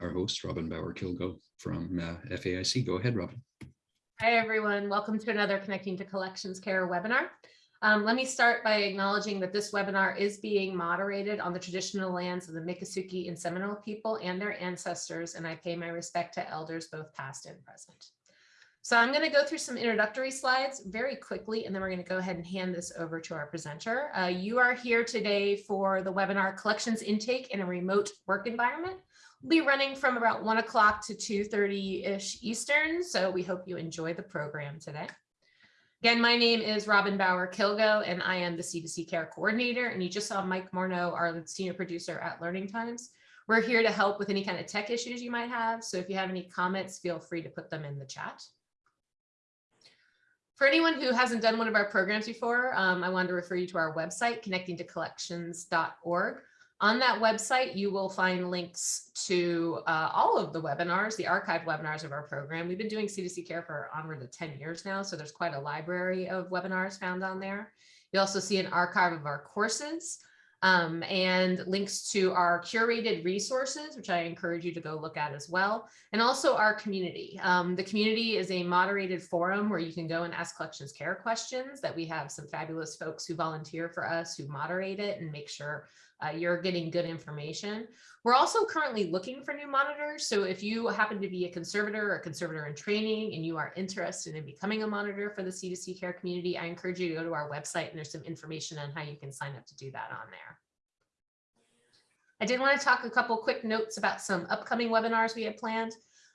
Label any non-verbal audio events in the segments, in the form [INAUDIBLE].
our host, Robin Bauer-Kilgo from uh, FAIC. Go ahead, Robin. Hi, everyone. Welcome to another Connecting to Collections Care webinar. Um, let me start by acknowledging that this webinar is being moderated on the traditional lands of the Miccosukee and Seminole people and their ancestors, and I pay my respect to elders both past and present. So I'm going to go through some introductory slides very quickly, and then we're going to go ahead and hand this over to our presenter. Uh, you are here today for the webinar Collections Intake in a Remote Work Environment. Be running from about 1 o'clock to 2.30-ish Eastern, so we hope you enjoy the program today. Again, my name is Robin Bauer-Kilgo, and I am the C2C Care Coordinator, and you just saw Mike Morneau, our senior producer at Learning Times. We're here to help with any kind of tech issues you might have, so if you have any comments, feel free to put them in the chat. For anyone who hasn't done one of our programs before, um, I wanted to refer you to our website, connectingtocollections.org. On that website, you will find links to uh, all of the webinars, the archived webinars of our program. We've been doing C2C Care for onward to 10 years now, so there's quite a library of webinars found on there. You also see an archive of our courses um, and links to our curated resources, which I encourage you to go look at as well, and also our community. Um, the community is a moderated forum where you can go and ask collections care questions that we have some fabulous folks who volunteer for us who moderate it and make sure uh, you're getting good information. We're also currently looking for new monitors. So if you happen to be a conservator or a conservator in training and you are interested in becoming a monitor for the C2C care community, I encourage you to go to our website and there's some information on how you can sign up to do that on there. I did want to talk a couple quick notes about some upcoming webinars we have planned.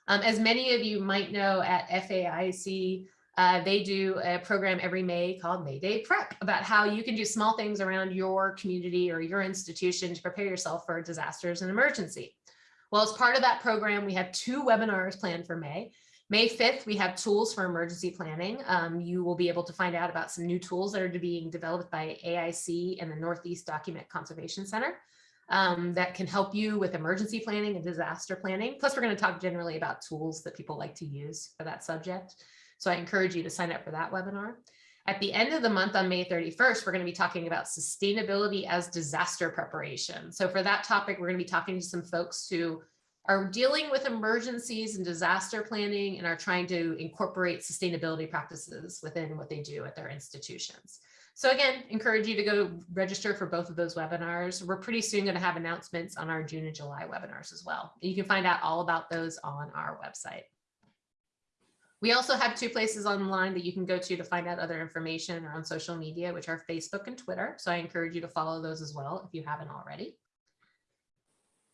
Um, as many of you might know at FAIC, uh, they do a program every May called May Day Prep about how you can do small things around your community or your institution to prepare yourself for disasters and emergency. Well, as part of that program, we have two webinars planned for May. May 5th, we have tools for emergency planning. Um, you will be able to find out about some new tools that are being developed by AIC and the Northeast Document Conservation Center um, that can help you with emergency planning and disaster planning. Plus, we're going to talk generally about tools that people like to use for that subject. So I encourage you to sign up for that webinar. At the end of the month on May 31st, we're going to be talking about sustainability as disaster preparation. So for that topic, we're going to be talking to some folks who are dealing with emergencies and disaster planning and are trying to incorporate sustainability practices within what they do at their institutions. So again, encourage you to go register for both of those webinars. We're pretty soon going to have announcements on our June and July webinars as well. You can find out all about those on our website. We also have two places online that you can go to to find out other information or on social media, which are Facebook and Twitter. So I encourage you to follow those as well if you haven't already.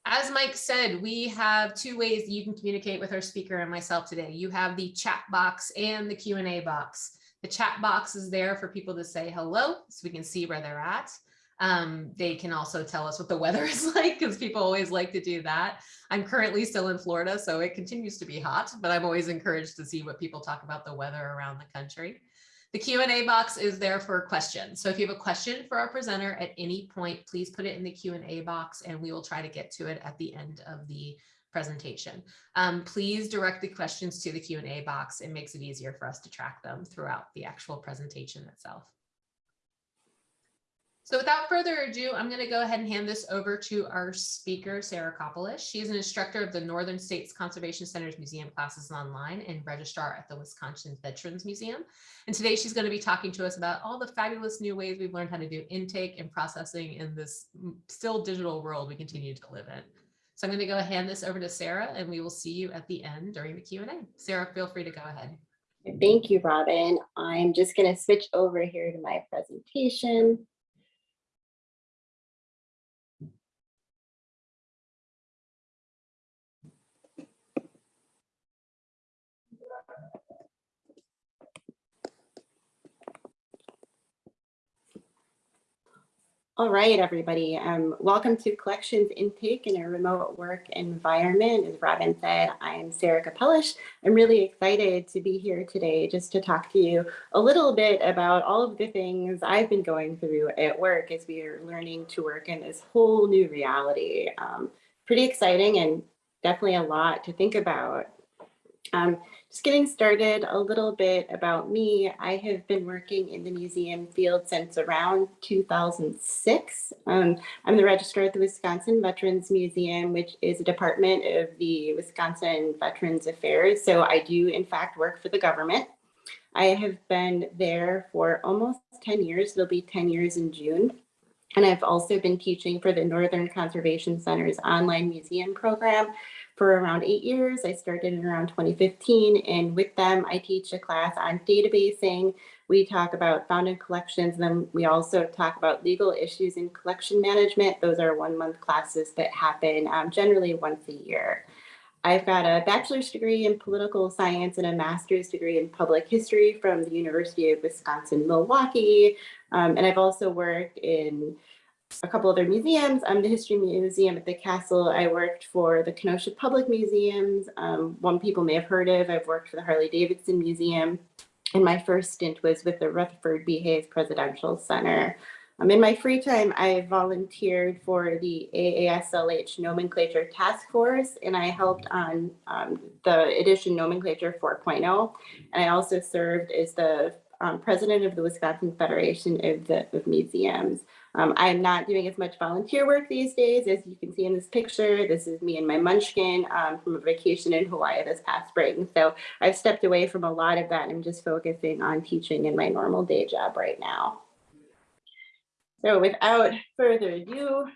As Mike said, we have two ways that you can communicate with our speaker and myself today. You have the chat box and the Q&A box. The chat box is there for people to say hello so we can see where they're at. Um, they can also tell us what the weather [LAUGHS] is like because people always like to do that. I'm currently still in Florida, so it continues to be hot, but I'm always encouraged to see what people talk about the weather around the country. The Q&A box is there for questions. So if you have a question for our presenter at any point, please put it in the Q&A box and we will try to get to it at the end of the presentation. Um, please direct the questions to the Q&A box. It makes it easier for us to track them throughout the actual presentation itself. So without further ado, I'm going to go ahead and hand this over to our speaker, Sarah Kopolish. She is an instructor of the Northern States Conservation Center's museum classes online and registrar at the Wisconsin Veterans Museum. And today she's going to be talking to us about all the fabulous new ways we've learned how to do intake and processing in this still digital world we continue to live in. So I'm going to go hand this over to Sarah and we will see you at the end during the Q&A. Sarah, feel free to go ahead. Thank you, Robin. I'm just going to switch over here to my presentation. All right, everybody. Um, welcome to Collections Intake in a Remote Work Environment. As Robin said, I'm Sarah Kopolish. I'm really excited to be here today just to talk to you a little bit about all of the things I've been going through at work as we are learning to work in this whole new reality. Um, pretty exciting and definitely a lot to think about. Um, just getting started a little bit about me. I have been working in the museum field since around 2006. Um, I'm the registrar at the Wisconsin Veterans Museum, which is a department of the Wisconsin Veterans Affairs. So I do in fact work for the government. I have been there for almost 10 years. It'll be 10 years in June. And I've also been teaching for the Northern Conservation Center's online museum program for around eight years. I started in around 2015, and with them, I teach a class on databasing. We talk about found in collections, and then we also talk about legal issues in collection management. Those are one month classes that happen um, generally once a year. I've got a bachelor's degree in political science and a master's degree in public history from the University of Wisconsin-Milwaukee. Um, and I've also worked in a couple other museums. I'm the History Museum at the Castle. I worked for the Kenosha Public Museums. Um, one people may have heard of. I've worked for the Harley Davidson Museum. And my first stint was with the Rutherford B. Hayes Presidential Center. Um, in my free time, I volunteered for the AASLH Nomenclature Task Force, and I helped on um, the edition Nomenclature 4.0. And I also served as the um, president of the Wisconsin Federation of, the, of Museums. Um, I'm not doing as much volunteer work these days, as you can see in this picture. This is me and my munchkin um, from a vacation in Hawaii this past spring. So I've stepped away from a lot of that and I'm just focusing on teaching in my normal day job right now. So without further ado,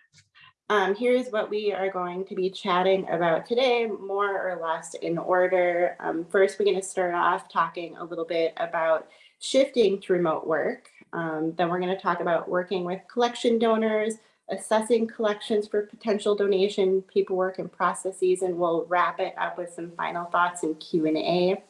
um, here's what we are going to be chatting about today, more or less in order. Um, first, we're going to start off talking a little bit about shifting to remote work. Um, then we're going to talk about working with collection donors, assessing collections for potential donation paperwork and processes, and we'll wrap it up with some final thoughts and Q&A.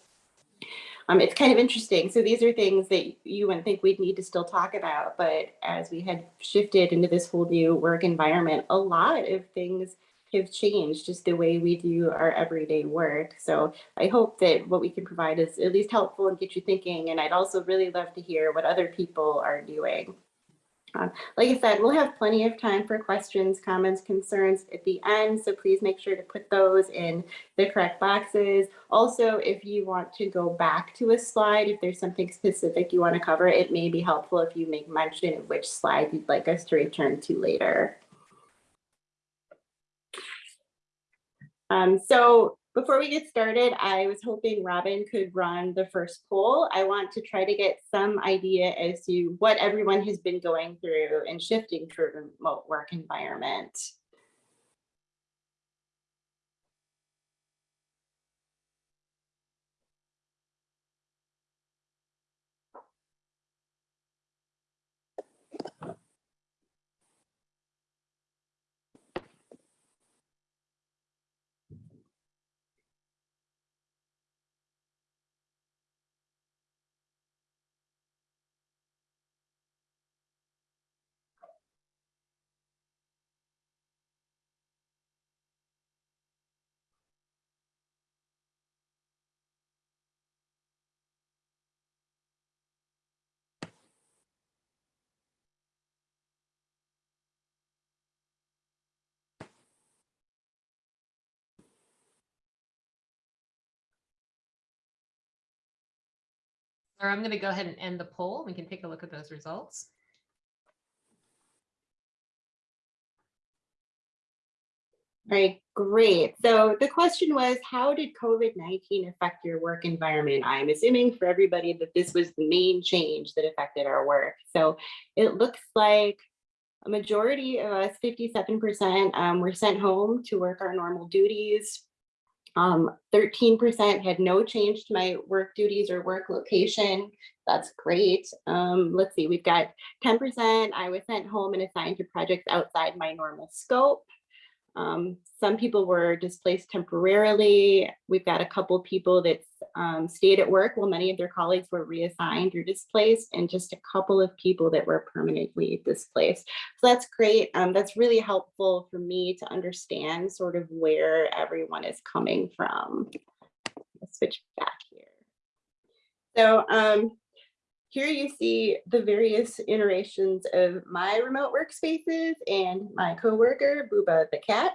Um, it's kind of interesting. So these are things that you wouldn't think we'd need to still talk about, but as we had shifted into this whole new work environment, a lot of things have changed just the way we do our everyday work. So I hope that what we can provide is at least helpful and get you thinking. And I'd also really love to hear what other people are doing. Um, like I said, we'll have plenty of time for questions, comments, concerns at the end. So please make sure to put those in the correct boxes. Also, if you want to go back to a slide, if there's something specific you want to cover, it may be helpful if you make mention of which slide you'd like us to return to later. Um, so before we get started, I was hoping Robin could run the first poll. I want to try to get some idea as to what everyone has been going through and shifting to remote work environment. Or I'm going to go ahead and end the poll. We can take a look at those results. All right, great. So the question was, how did COVID-19 affect your work environment? I'm assuming for everybody that this was the main change that affected our work. So it looks like a majority of us, 57%, um, were sent home to work our normal duties. 13% um, had no change to my work duties or work location. That's great. Um, let's see, we've got 10% I was sent home and assigned to projects outside my normal scope. Um, some people were displaced temporarily. We've got a couple people that um, stayed at work while many of their colleagues were reassigned or displaced, and just a couple of people that were permanently displaced. So that's great. Um, that's really helpful for me to understand sort of where everyone is coming from. Let's switch back here. So um, here you see the various iterations of my remote workspaces and my coworker, Booba the cat.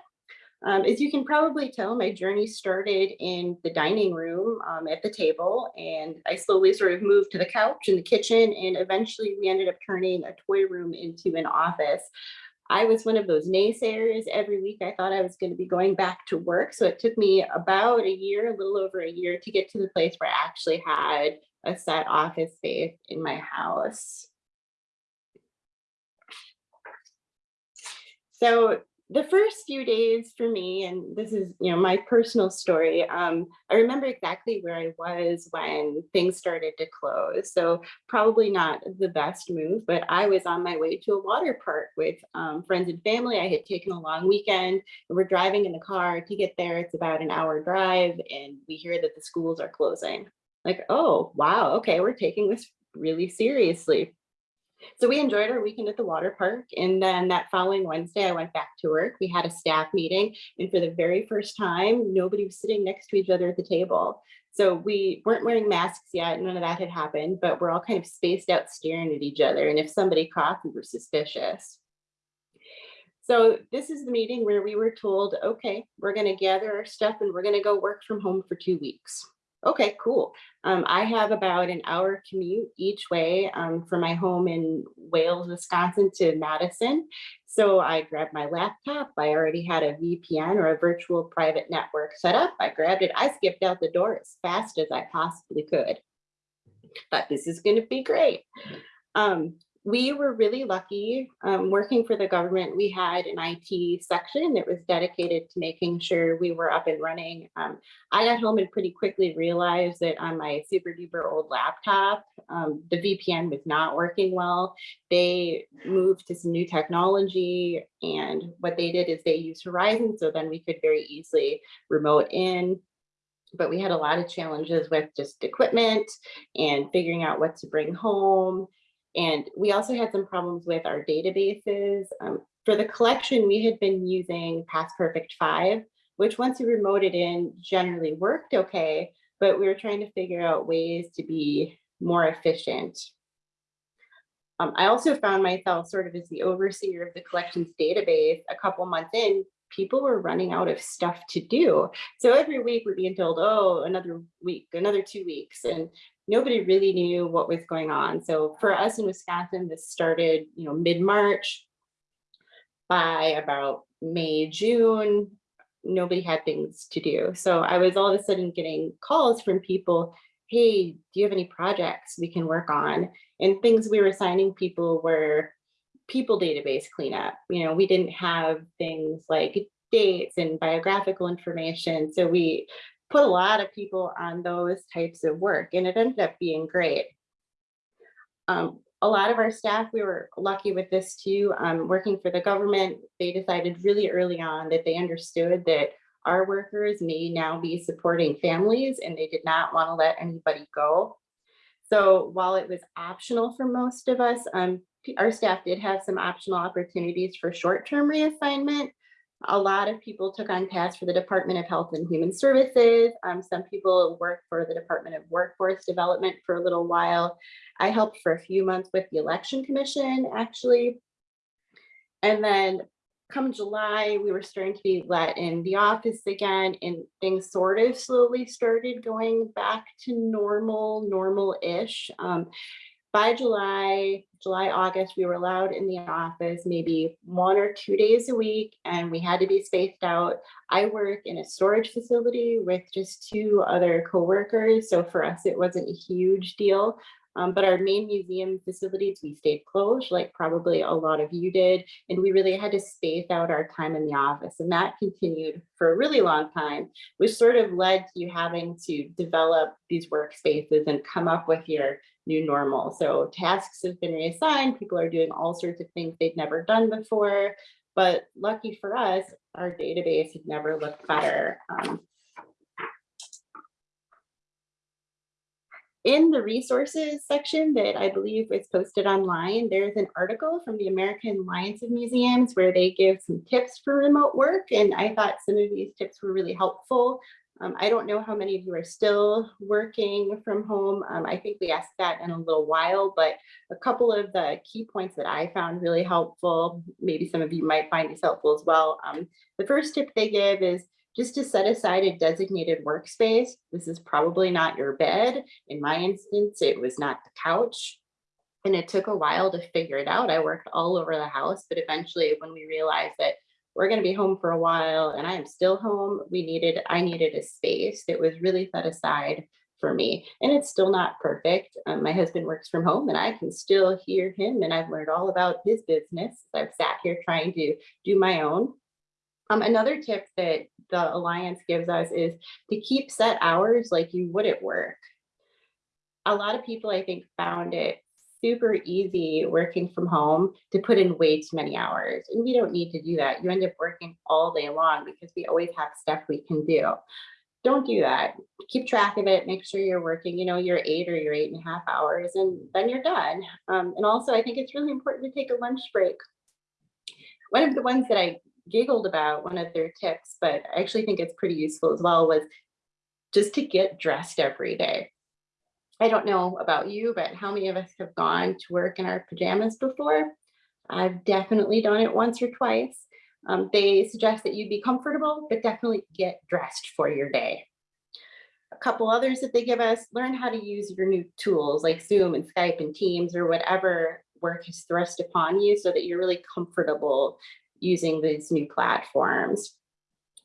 Um, as you can probably tell, my journey started in the dining room um, at the table, and I slowly sort of moved to the couch in the kitchen, and eventually we ended up turning a toy room into an office. I was one of those naysayers. Every week I thought I was going to be going back to work. So it took me about a year, a little over a year to get to the place where I actually had a set office space in my house. So the first few days for me, and this is, you know, my personal story, um, I remember exactly where I was when things started to close. So probably not the best move, but I was on my way to a water park with um, friends and family. I had taken a long weekend. We're driving in the car to get there. It's about an hour drive, and we hear that the schools are closing. Like, oh, wow, okay, we're taking this really seriously. So we enjoyed our weekend at the water park. And then that following Wednesday, I went back to work. We had a staff meeting. And for the very first time, nobody was sitting next to each other at the table. So we weren't wearing masks yet. None of that had happened, but we're all kind of spaced out staring at each other. And if somebody coughed, we were suspicious. So this is the meeting where we were told, okay, we're going to gather our stuff and we're going to go work from home for two weeks. Okay, cool. Um, I have about an hour commute each way um, from my home in Wales, Wisconsin to Madison. So I grabbed my laptop. I already had a VPN or a virtual private network set up. I grabbed it. I skipped out the door as fast as I possibly could. But this is going to be great. Um, we were really lucky um, working for the government. We had an IT section that was dedicated to making sure we were up and running. Um, I got home and pretty quickly realized that on my super duper old laptop, um, the VPN was not working well. They moved to some new technology and what they did is they used Horizon so then we could very easily remote in but we had a lot of challenges with just equipment and figuring out what to bring home and we also had some problems with our databases. Um, for the collection, we had been using PastPerfect 5, which once you remote it in generally worked okay, but we were trying to figure out ways to be more efficient. Um, I also found myself sort of as the overseer of the collections database a couple months in, people were running out of stuff to do. So every week we're being told, oh, another week, another two weeks. And nobody really knew what was going on. So for us in Wisconsin, this started, you know, mid-March. By about May, June, nobody had things to do. So I was all of a sudden getting calls from people, hey, do you have any projects we can work on? And things we were assigning people were people database cleanup. You know, we didn't have things like dates and biographical information. So we put a lot of people on those types of work and it ended up being great. Um, a lot of our staff, we were lucky with this too, um, working for the government, they decided really early on that they understood that our workers may now be supporting families and they did not want to let anybody go. So while it was optional for most of us, um, our staff did have some optional opportunities for short-term reassignment. A lot of people took on tasks for the Department of Health and Human Services. Um, some people worked for the Department of Workforce Development for a little while. I helped for a few months with the Election Commission, actually. And then come July, we were starting to be let in the office again, and things sort of slowly started going back to normal, normal-ish. Um, by July, July, August, we were allowed in the office maybe one or two days a week and we had to be spaced out. I work in a storage facility with just two other coworkers. So for us, it wasn't a huge deal. Um, but our main museum facilities, we stayed closed like probably a lot of you did. And we really had to space out our time in the office. And that continued for a really long time, which sort of led to you having to develop these workspaces and come up with your new normal. So tasks have been reassigned. People are doing all sorts of things they've never done before. But lucky for us, our database had never looked better. Um, In the resources section that I believe was posted online, there's an article from the American Alliance of Museums where they give some tips for remote work. And I thought some of these tips were really helpful. Um, I don't know how many of you are still working from home. Um, I think we asked that in a little while, but a couple of the key points that I found really helpful, maybe some of you might find these helpful as well. Um, the first tip they give is just to set aside a designated workspace. This is probably not your bed. In my instance, it was not the couch. And it took a while to figure it out. I worked all over the house, but eventually when we realized that we're going to be home for a while and I am still home, we needed, I needed a space that was really set aside for me. And it's still not perfect. Um, my husband works from home and I can still hear him and I've learned all about his business. I've sat here trying to do my own. Um, another tip that the Alliance gives us is to keep set hours like you would at work. A lot of people, I think, found it super easy working from home to put in way too many hours. And we don't need to do that. You end up working all day long because we always have stuff we can do. Don't do that. Keep track of it. Make sure you're working, you know, your eight or your eight and a half hours, and then you're done. Um, and also, I think it's really important to take a lunch break. One of the ones that I giggled about one of their tips, but I actually think it's pretty useful as well, was just to get dressed every day. I don't know about you, but how many of us have gone to work in our pajamas before? I've definitely done it once or twice. Um, they suggest that you be comfortable, but definitely get dressed for your day. A couple others that they give us, learn how to use your new tools like Zoom and Skype and Teams or whatever work is thrust upon you so that you're really comfortable using these new platforms.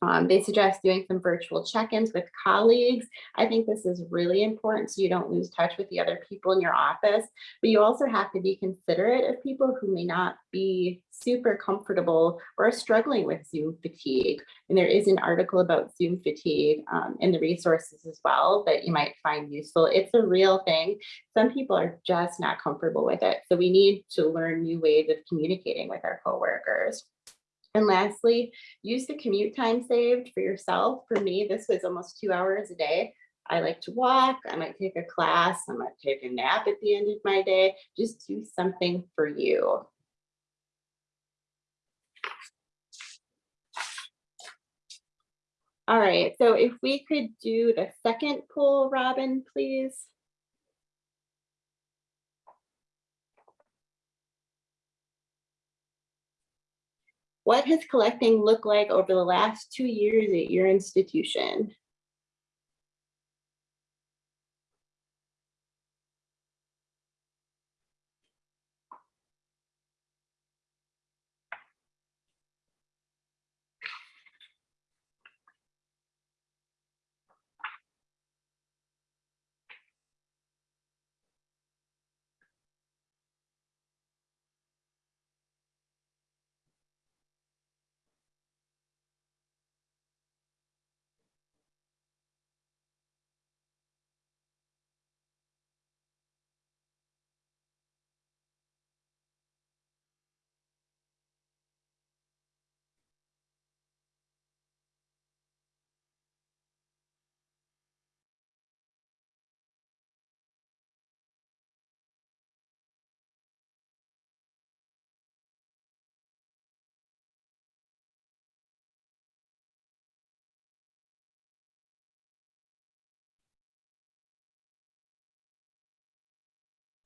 Um, they suggest doing some virtual check-ins with colleagues. I think this is really important so you don't lose touch with the other people in your office, but you also have to be considerate of people who may not be super comfortable or are struggling with Zoom fatigue. And there is an article about Zoom fatigue um, in the resources as well that you might find useful. It's a real thing. Some people are just not comfortable with it. So we need to learn new ways of communicating with our coworkers. And lastly, use the commute time saved for yourself. For me, this was almost two hours a day. I like to walk, I might take a class, I might take a nap at the end of my day. Just do something for you. All right, so if we could do the second poll, Robin, please. What has collecting looked like over the last two years at your institution?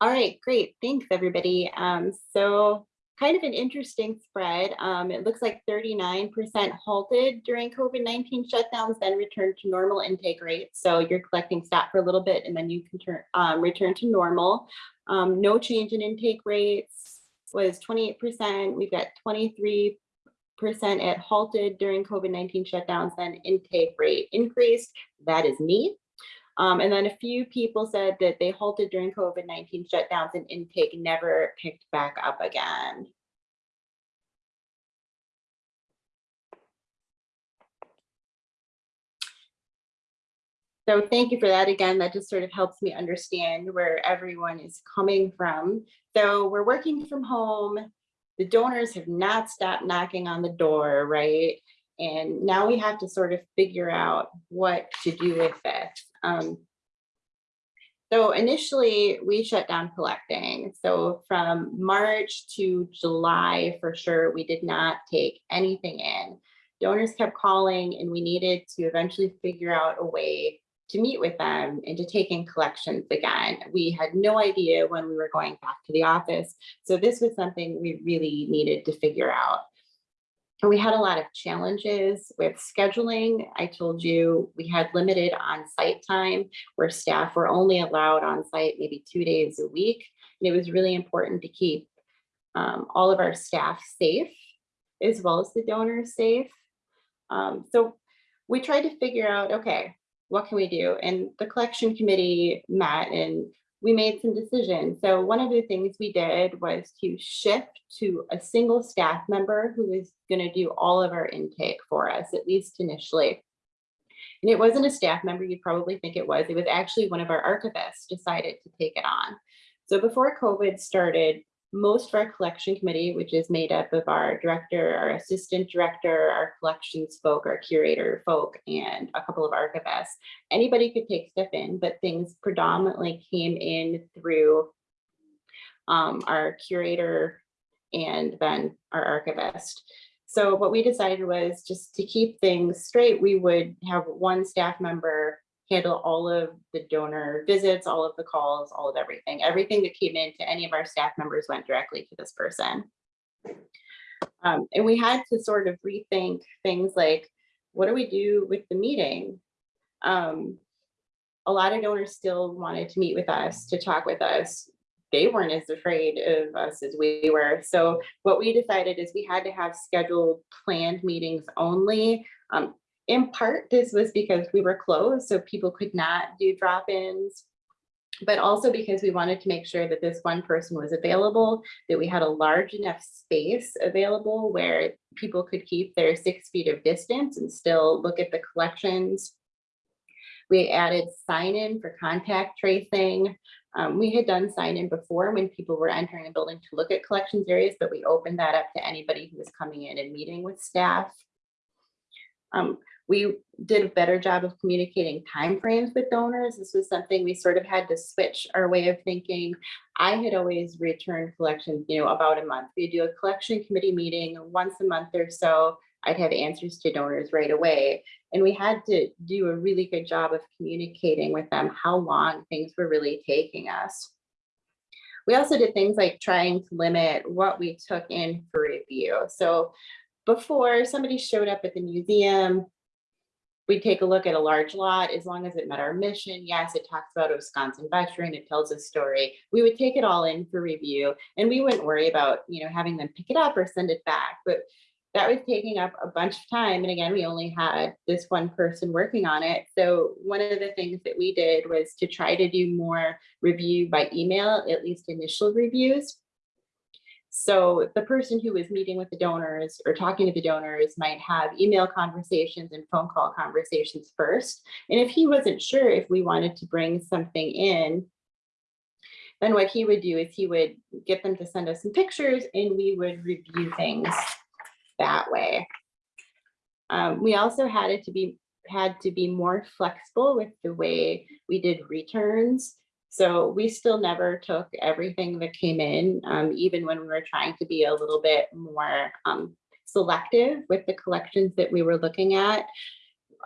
All right, great. Thanks, everybody. Um, so kind of an interesting spread. Um, it looks like 39% halted during COVID-19 shutdowns, then returned to normal intake rates. So you're collecting stat for a little bit and then you can turn, um, return to normal. Um, no change in intake rates was 28%. We've got 23 percent at halted during COVID-19 shutdowns, then intake rate increased. That is me. Um, and then a few people said that they halted during COVID-19 shutdowns and intake never picked back up again. So thank you for that. Again, that just sort of helps me understand where everyone is coming from. So we're working from home. The donors have not stopped knocking on the door, right? And now we have to sort of figure out what to do with this. Um, So initially, we shut down collecting. So from March to July, for sure, we did not take anything in. Donors kept calling and we needed to eventually figure out a way to meet with them and to take in collections again. We had no idea when we were going back to the office. So this was something we really needed to figure out. And we had a lot of challenges with scheduling. I told you we had limited on-site time where staff were only allowed on site maybe two days a week. And it was really important to keep um, all of our staff safe as well as the donors safe. Um, so we tried to figure out, okay, what can we do? And the collection committee met and we made some decisions. So one of the things we did was to shift to a single staff member who was going to do all of our intake for us, at least initially. And it wasn't a staff member, you'd probably think it was. It was actually one of our archivists decided to take it on. So before COVID started, most of our collection committee, which is made up of our director, our assistant director, our collections folk, our curator folk, and a couple of archivists, anybody could take stuff in, but things predominantly came in through um, our curator and then our archivist. So what we decided was just to keep things straight, we would have one staff member handle all of the donor visits, all of the calls, all of everything. Everything that came in to any of our staff members went directly to this person. Um, and we had to sort of rethink things like, what do we do with the meeting? Um, a lot of donors still wanted to meet with us, to talk with us. They weren't as afraid of us as we were. So what we decided is we had to have scheduled planned meetings only. Um, in part, this was because we were closed, so people could not do drop-ins, but also because we wanted to make sure that this one person was available, that we had a large enough space available where people could keep their six feet of distance and still look at the collections. We added sign-in for contact tracing. Um, we had done sign-in before when people were entering a building to look at collections areas, but we opened that up to anybody who was coming in and meeting with staff. Um, we did a better job of communicating timeframes with donors. This was something we sort of had to switch our way of thinking. I had always returned collections, you know, about a month. We'd do a collection committee meeting once a month or so. I'd have answers to donors right away. And we had to do a really good job of communicating with them how long things were really taking us. We also did things like trying to limit what we took in for review. So before somebody showed up at the museum, we take a look at a large lot, as long as it met our mission, yes, it talks about a Wisconsin veteran, it tells a story. We would take it all in for review and we wouldn't worry about, you know, having them pick it up or send it back. But that was taking up a bunch of time. And again, we only had this one person working on it. So one of the things that we did was to try to do more review by email, at least initial reviews. So the person who was meeting with the donors or talking to the donors might have email conversations and phone call conversations first. And if he wasn't sure if we wanted to bring something in, then what he would do is he would get them to send us some pictures and we would review things that way. Um, we also had it to be had to be more flexible with the way we did returns. So we still never took everything that came in, um, even when we were trying to be a little bit more um, selective with the collections that we were looking at.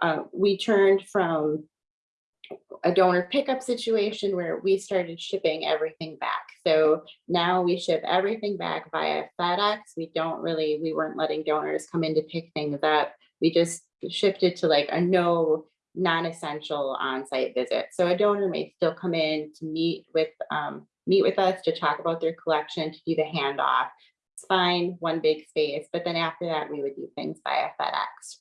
Uh, we turned from a donor pickup situation where we started shipping everything back. So now we ship everything back via FedEx. We don't really, we weren't letting donors come in to pick things up. We just shifted to like a no non-essential on-site visit. So a donor may still come in to meet with um, meet with us to talk about their collection, to do the handoff. It's fine, one big space, but then after that, we would do things via FedEx.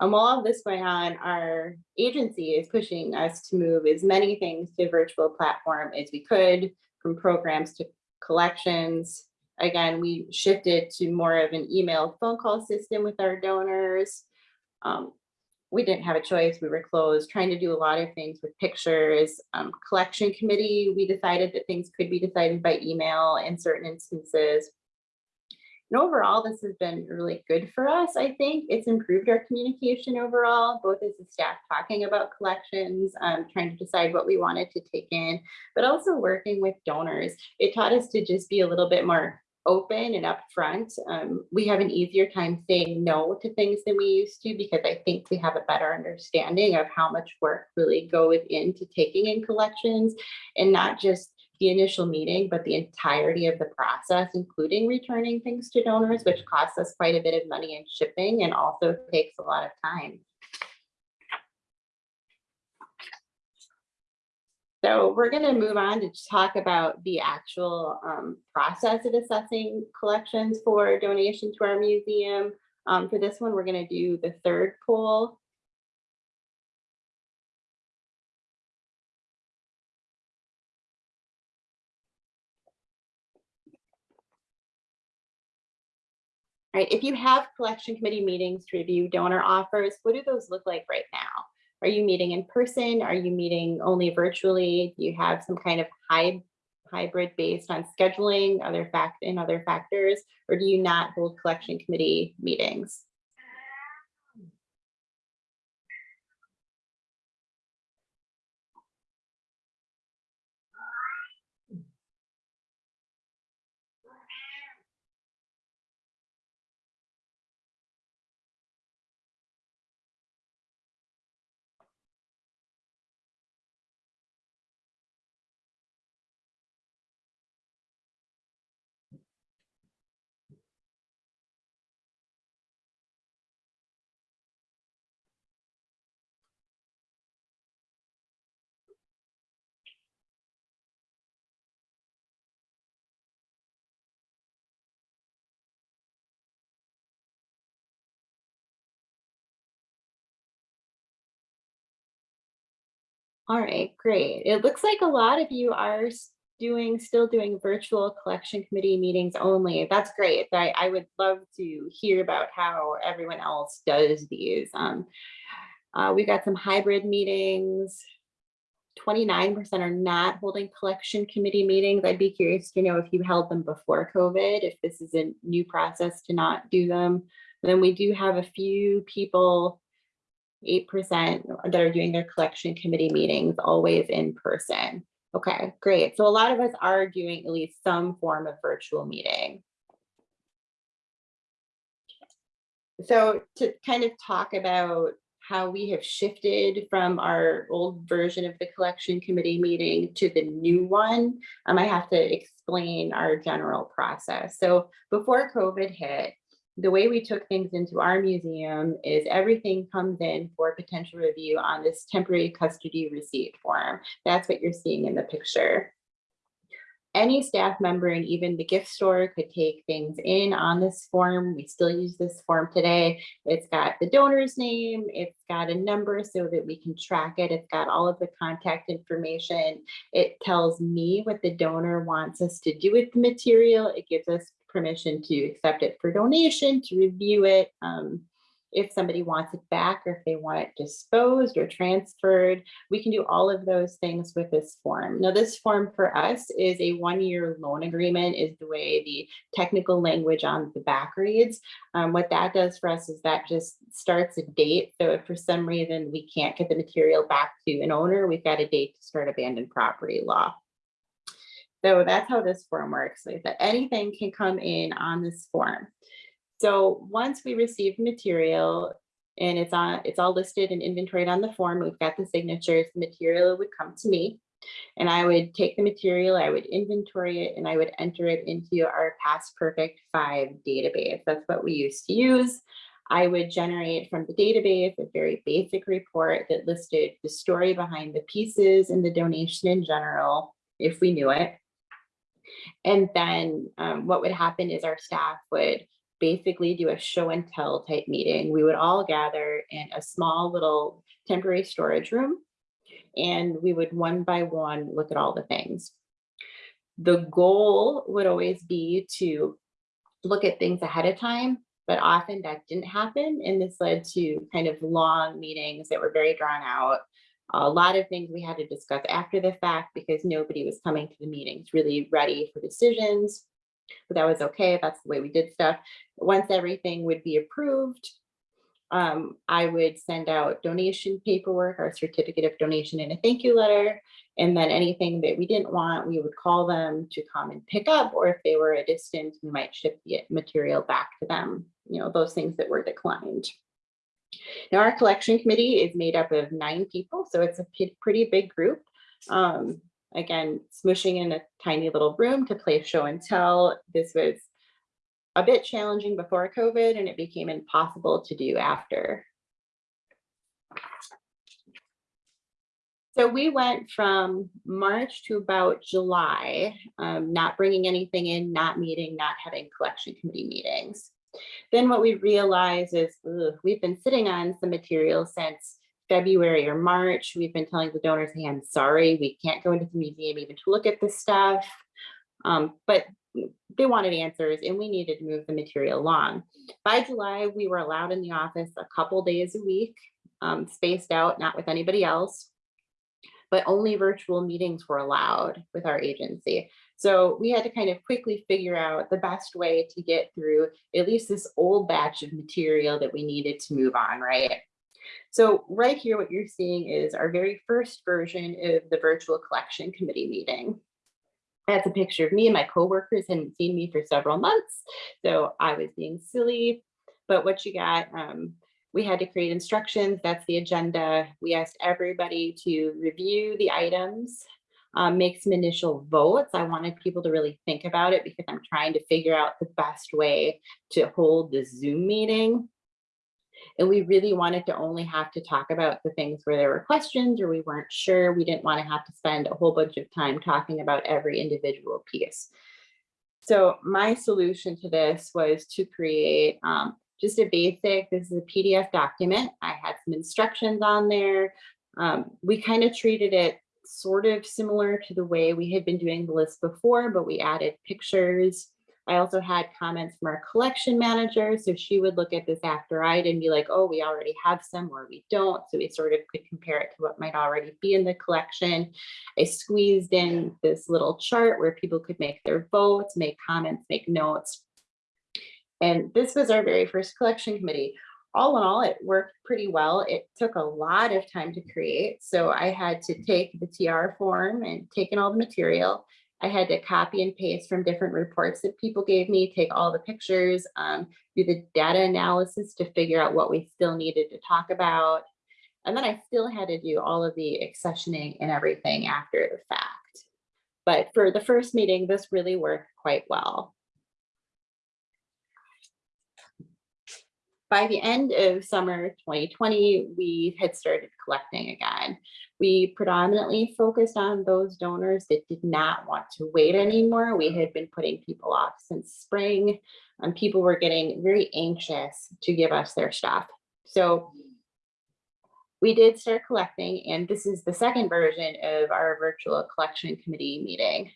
And while all of this going on, our agency is pushing us to move as many things to virtual platform as we could, from programs to collections. Again, we shifted to more of an email phone call system with our donors. Um, we didn't have a choice. We were closed, trying to do a lot of things with pictures. Um, collection committee, we decided that things could be decided by email in certain instances. And overall, this has been really good for us, I think. It's improved our communication overall, both as a staff talking about collections, um, trying to decide what we wanted to take in, but also working with donors. It taught us to just be a little bit more open and upfront. Um, we have an easier time saying no to things than we used to because I think we have a better understanding of how much work really goes into taking in collections and not just the initial meeting, but the entirety of the process, including returning things to donors, which costs us quite a bit of money in shipping and also takes a lot of time. So we're going to move on to talk about the actual um, process of assessing collections for donation to our museum. Um, for this one, we're going to do the third poll. All right, if you have collection committee meetings to review donor offers, what do those look like right now? Are you meeting in person? Are you meeting only virtually? Do you have some kind of hy- hybrid based on scheduling, other fact and other factors, or do you not hold collection committee meetings? All right, great. It looks like a lot of you are doing, still doing virtual collection committee meetings only. That's great. I, I would love to hear about how everyone else does these. Um, uh, we've got some hybrid meetings. 29% are not holding collection committee meetings. I'd be curious to know if you held them before COVID, if this is a new process to not do them. Then we do have a few people eight percent that are doing their collection committee meetings always in person. Okay, great. So a lot of us are doing at least some form of virtual meeting. So to kind of talk about how we have shifted from our old version of the collection committee meeting to the new one, um, I have to explain our general process. So before COVID hit, the way we took things into our museum is everything comes in for potential review on this temporary custody receipt form. That's what you're seeing in the picture. Any staff member and even the gift store could take things in on this form. We still use this form today. It's got the donor's name, it's got a number so that we can track it. It's got all of the contact information. It tells me what the donor wants us to do with the material. It gives us permission to accept it for donation, to review it. Um, if somebody wants it back or if they want it disposed or transferred, we can do all of those things with this form. Now, this form for us is a one-year loan agreement is the way the technical language on the back reads. Um, what that does for us is that just starts a date. So if for some reason we can't get the material back to an owner, we've got a date to start abandoned property law. So that's how this form works, is that anything can come in on this form. So once we receive material and it's on, it's all listed and inventoried on the form, we've got the signatures, the material would come to me. And I would take the material, I would inventory it, and I would enter it into our PastPerfect 5 database. That's what we used to use. I would generate from the database a very basic report that listed the story behind the pieces and the donation in general, if we knew it. And then um, what would happen is our staff would basically do a show and tell type meeting. We would all gather in a small little temporary storage room and we would one by one look at all the things. The goal would always be to look at things ahead of time, but often that didn't happen. And this led to kind of long meetings that were very drawn out. A lot of things we had to discuss after the fact because nobody was coming to the meetings really ready for decisions. But that was okay, that's the way we did stuff. Once everything would be approved, um, I would send out donation paperwork, our certificate of donation and a thank you letter. And then anything that we didn't want, we would call them to come and pick up, or if they were a distance, we might ship the material back to them, you know, those things that were declined. Now, our collection committee is made up of nine people, so it's a pretty big group. Um, again, smushing in a tiny little room to play show and tell. This was a bit challenging before COVID and it became impossible to do after. So we went from March to about July, um, not bringing anything in, not meeting, not having collection committee meetings. Then what we realized is ugh, we've been sitting on some material since February or March. We've been telling the donors, hey, I'm sorry, we can't go into the museum even to look at this stuff. Um, but they wanted answers and we needed to move the material along. By July, we were allowed in the office a couple days a week, um, spaced out, not with anybody else. But only virtual meetings were allowed with our agency. So we had to kind of quickly figure out the best way to get through at least this old batch of material that we needed to move on, right? So right here, what you're seeing is our very first version of the virtual collection committee meeting. That's a picture of me and my coworkers hadn't seen me for several months. So I was being silly, but what you got, um, we had to create instructions. That's the agenda. We asked everybody to review the items, um, make some initial votes. I wanted people to really think about it because I'm trying to figure out the best way to hold the Zoom meeting. And we really wanted to only have to talk about the things where there were questions or we weren't sure. We didn't want to have to spend a whole bunch of time talking about every individual piece. So my solution to this was to create um, just a basic, this is a PDF document. I had some instructions on there. Um, we kind of treated it sort of similar to the way we had been doing the list before, but we added pictures. I also had comments from our collection manager. So she would look at this after I'd and be like, oh, we already have some or we don't. So we sort of could compare it to what might already be in the collection. I squeezed in this little chart where people could make their votes, make comments, make notes. And this was our very first collection committee. All in all, it worked pretty well. It took a lot of time to create. So I had to take the TR form and take in all the material. I had to copy and paste from different reports that people gave me, take all the pictures, um, do the data analysis to figure out what we still needed to talk about. And then I still had to do all of the accessioning and everything after the fact. But for the first meeting, this really worked quite well. By the end of summer 2020, we had started collecting again. We predominantly focused on those donors that did not want to wait anymore. We had been putting people off since spring and people were getting very anxious to give us their stuff. So we did start collecting and this is the second version of our virtual collection committee meeting.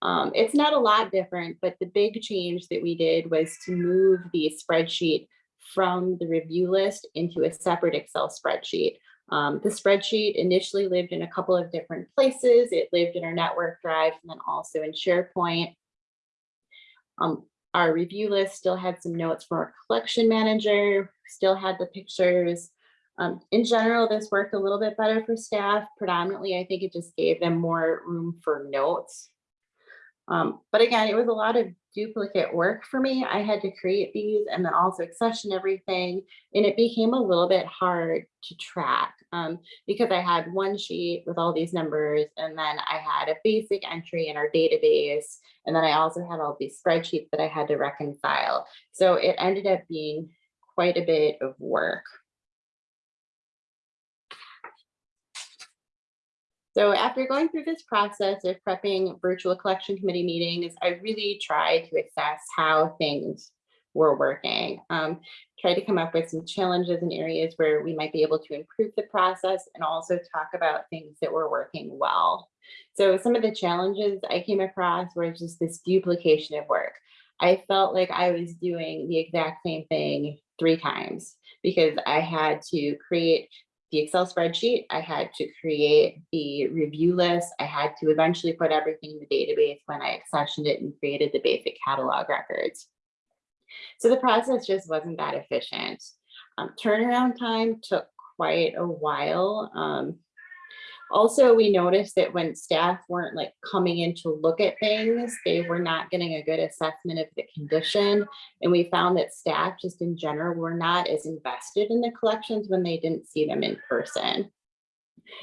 Um, it's not a lot different, but the big change that we did was to move the spreadsheet from the review list into a separate Excel spreadsheet. Um, the spreadsheet initially lived in a couple of different places. It lived in our network drive and then also in SharePoint. Um, our review list still had some notes from our collection manager, still had the pictures. Um, in general, this worked a little bit better for staff. Predominantly, I think it just gave them more room for notes. Um, but again, it was a lot of duplicate work for me. I had to create these and then also accession everything. And it became a little bit hard to track um, because I had one sheet with all these numbers and then I had a basic entry in our database. And then I also had all these spreadsheets that I had to reconcile. So it ended up being quite a bit of work. So after going through this process of prepping virtual collection committee meetings, I really tried to assess how things were working. Um, tried to come up with some challenges and areas where we might be able to improve the process and also talk about things that were working well. So some of the challenges I came across were just this duplication of work. I felt like I was doing the exact same thing three times because I had to create the Excel spreadsheet, I had to create the review list. I had to eventually put everything in the database when I accessioned it and created the basic catalog records. So the process just wasn't that efficient. Um, turnaround time took quite a while. Um, also, we noticed that when staff weren't like coming in to look at things, they were not getting a good assessment of the condition. And we found that staff just in general were not as invested in the collections when they didn't see them in person.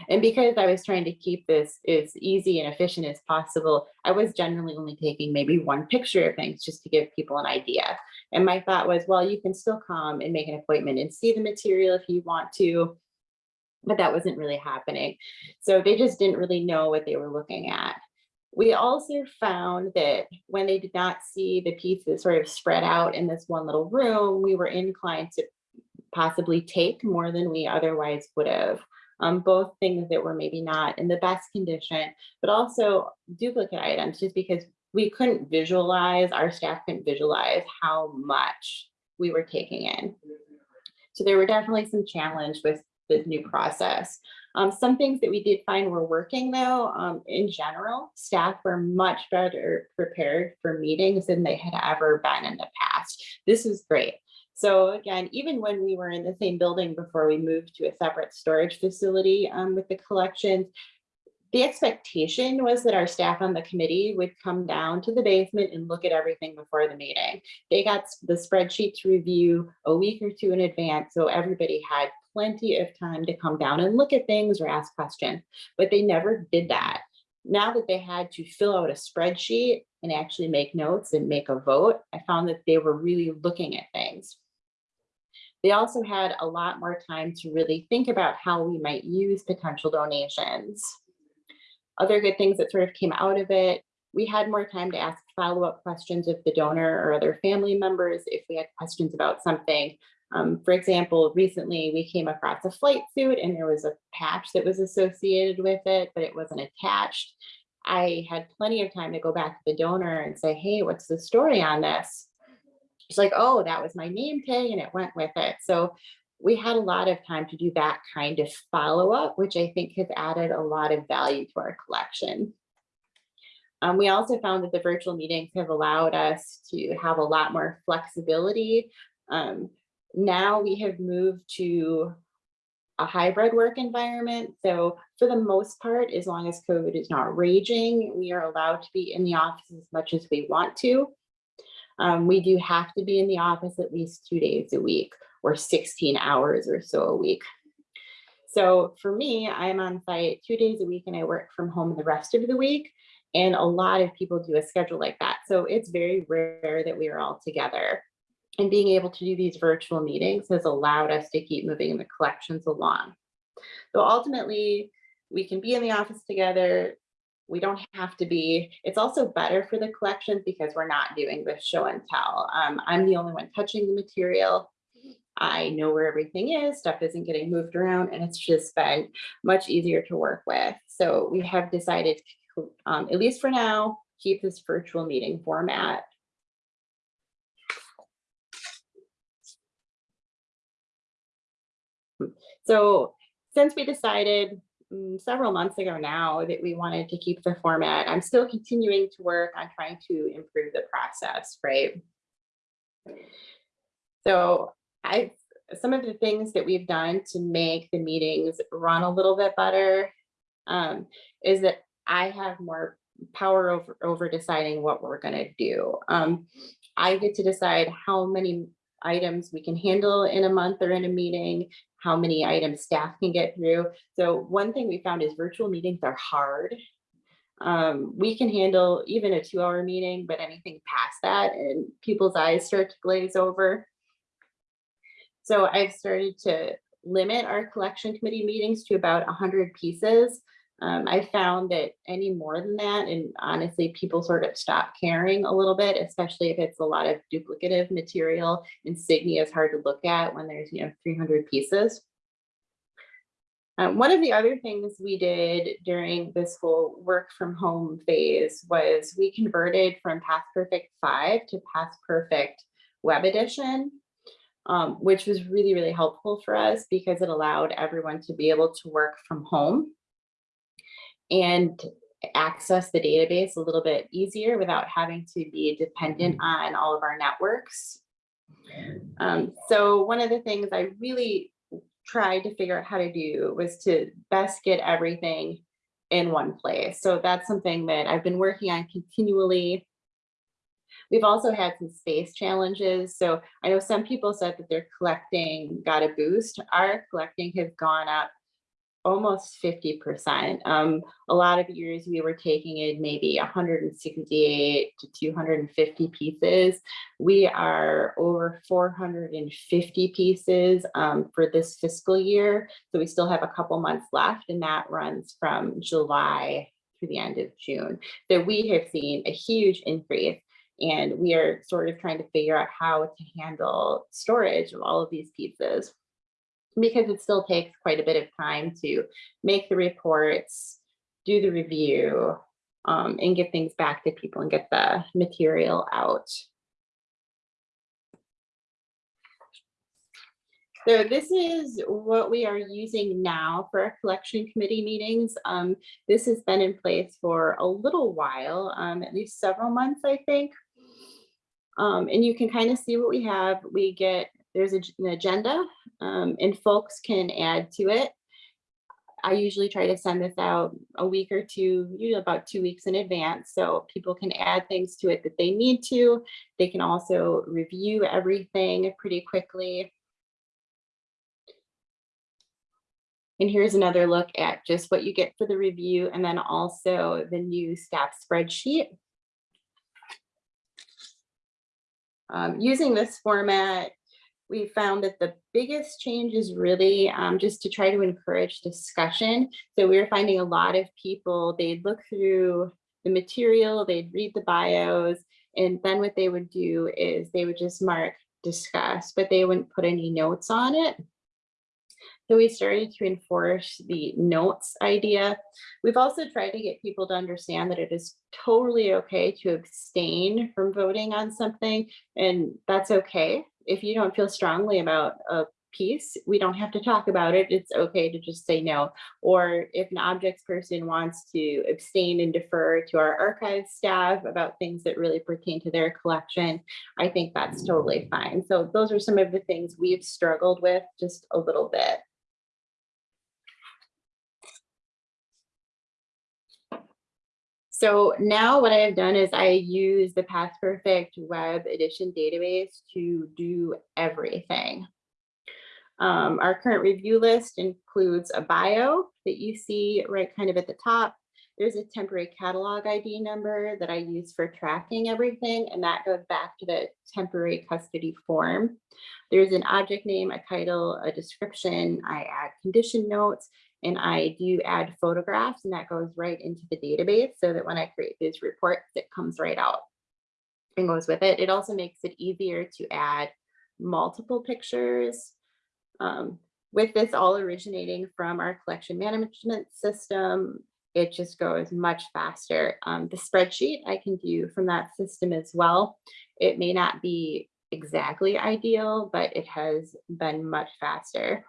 And because I was trying to keep this as easy and efficient as possible, I was generally only taking maybe one picture of things just to give people an idea. And my thought was, well, you can still come and make an appointment and see the material if you want to, but that wasn't really happening. So they just didn't really know what they were looking at. We also found that when they did not see the pieces sort of spread out in this one little room, we were inclined to possibly take more than we otherwise would have. Um, both things that were maybe not in the best condition, but also duplicate items, just because we couldn't visualize, our staff couldn't visualize how much we were taking in. So there were definitely some challenge with the new process. Um, some things that we did find were working though, um, in general, staff were much better prepared for meetings than they had ever been in the past. This is great. So again, even when we were in the same building before we moved to a separate storage facility um, with the collections, the expectation was that our staff on the committee would come down to the basement and look at everything before the meeting. They got the spreadsheet to review a week or two in advance, so everybody had plenty of time to come down and look at things or ask questions, but they never did that. Now that they had to fill out a spreadsheet and actually make notes and make a vote, I found that they were really looking at things. They also had a lot more time to really think about how we might use potential donations. Other good things that sort of came out of it, we had more time to ask follow-up questions of the donor or other family members if we had questions about something. Um, for example, recently we came across a flight suit and there was a patch that was associated with it, but it wasn't attached. I had plenty of time to go back to the donor and say, hey, what's the story on this? She's like, oh, that was my name tag and it went with it. So we had a lot of time to do that kind of follow up, which I think has added a lot of value to our collection. Um, we also found that the virtual meetings have allowed us to have a lot more flexibility. Um, now we have moved to a hybrid work environment. So for the most part, as long as COVID is not raging, we are allowed to be in the office as much as we want to. Um, we do have to be in the office at least two days a week or 16 hours or so a week. So for me, I'm on site two days a week and I work from home the rest of the week. And a lot of people do a schedule like that. So it's very rare that we are all together. And being able to do these virtual meetings has allowed us to keep moving the collections along. So ultimately, we can be in the office together. We don't have to be. It's also better for the collections because we're not doing this show and tell. Um, I'm the only one touching the material. I know where everything is, stuff isn't getting moved around, and it's just been much easier to work with. So we have decided, um, at least for now, keep this virtual meeting format. So since we decided mm, several months ago now that we wanted to keep the format, I'm still continuing to work on trying to improve the process, right? So I, some of the things that we've done to make the meetings run a little bit better um, is that I have more power over, over deciding what we're gonna do. Um, I get to decide how many items we can handle in a month or in a meeting, how many items staff can get through. So one thing we found is virtual meetings are hard. Um, we can handle even a two hour meeting, but anything past that and people's eyes start to glaze over. So I've started to limit our collection committee meetings to about 100 pieces. Um, I found that any more than that, and honestly, people sort of stop caring a little bit, especially if it's a lot of duplicative material. Insignia is hard to look at when there's, you know, 300 pieces. Um, one of the other things we did during this whole work from home phase was we converted from PastPerfect 5 to PastPerfect Web Edition. um, which was really, really helpful for us because it allowed everyone to be able to work from home and access the database a little bit easier without having to be dependent on all of our networks. Um, so one of the things I really tried to figure out how to do was to best get everything in one place. So that's something that I've been working on continually. We've also had some space challenges. So I know some people said that their collecting got a boost. Our collecting has gone up almost 50%. Um, a lot of years we were taking in maybe 168 to 250 pieces. We are over 450 pieces um, for this fiscal year. So we still have a couple months left and that runs from July through the end of June. So we have seen a huge increase and we are sort of trying to figure out how to handle storage of all of these pieces because it still takes quite a bit of time to make the reports, do the review, um, and get things back to people and get the material out. So this is what we are using now for our collection committee meetings. Um, this has been in place for a little while, um, at least several months, I think. Um, and you can kind of see what we have. We get, there's a, an agenda um, and folks can add to it. I usually try to send this out a week or two, usually about two weeks in advance, so people can add things to it that they need to. They can also review everything pretty quickly. And here's another look at just what you get for the review and then also the new staff spreadsheet. Um, using this format, we found that the biggest change is really um, just to try to encourage discussion. So we were finding a lot of people, they'd look through the material, they'd read the bios, and then what they would do is they would just mark discuss, but they wouldn't put any notes on it. So we started to enforce the notes idea. We've also tried to get people to understand that it is totally okay to abstain from voting on something, and that's okay. If you don't feel strongly about a piece, we don't have to talk about it. It's okay to just say no. Or if an objects person wants to abstain and defer to our archive staff about things that really pertain to their collection, I think that's totally fine. So those are some of the things we've struggled with just a little bit. So now what I have done is I use the PastPerfect web edition database to do everything. Um, our current review list includes a bio that you see right kind of at the top. There's a temporary catalog ID number that I use for tracking everything, and that goes back to the temporary custody form. There's an object name, a title, a description. I add condition notes, and I do add photographs and that goes right into the database so that when I create these reports, it comes right out and goes with it. It also makes it easier to add multiple pictures. Um, with this all originating from our collection management system, it just goes much faster. Um, the spreadsheet I can do from that system as well. It may not be exactly ideal, but it has been much faster.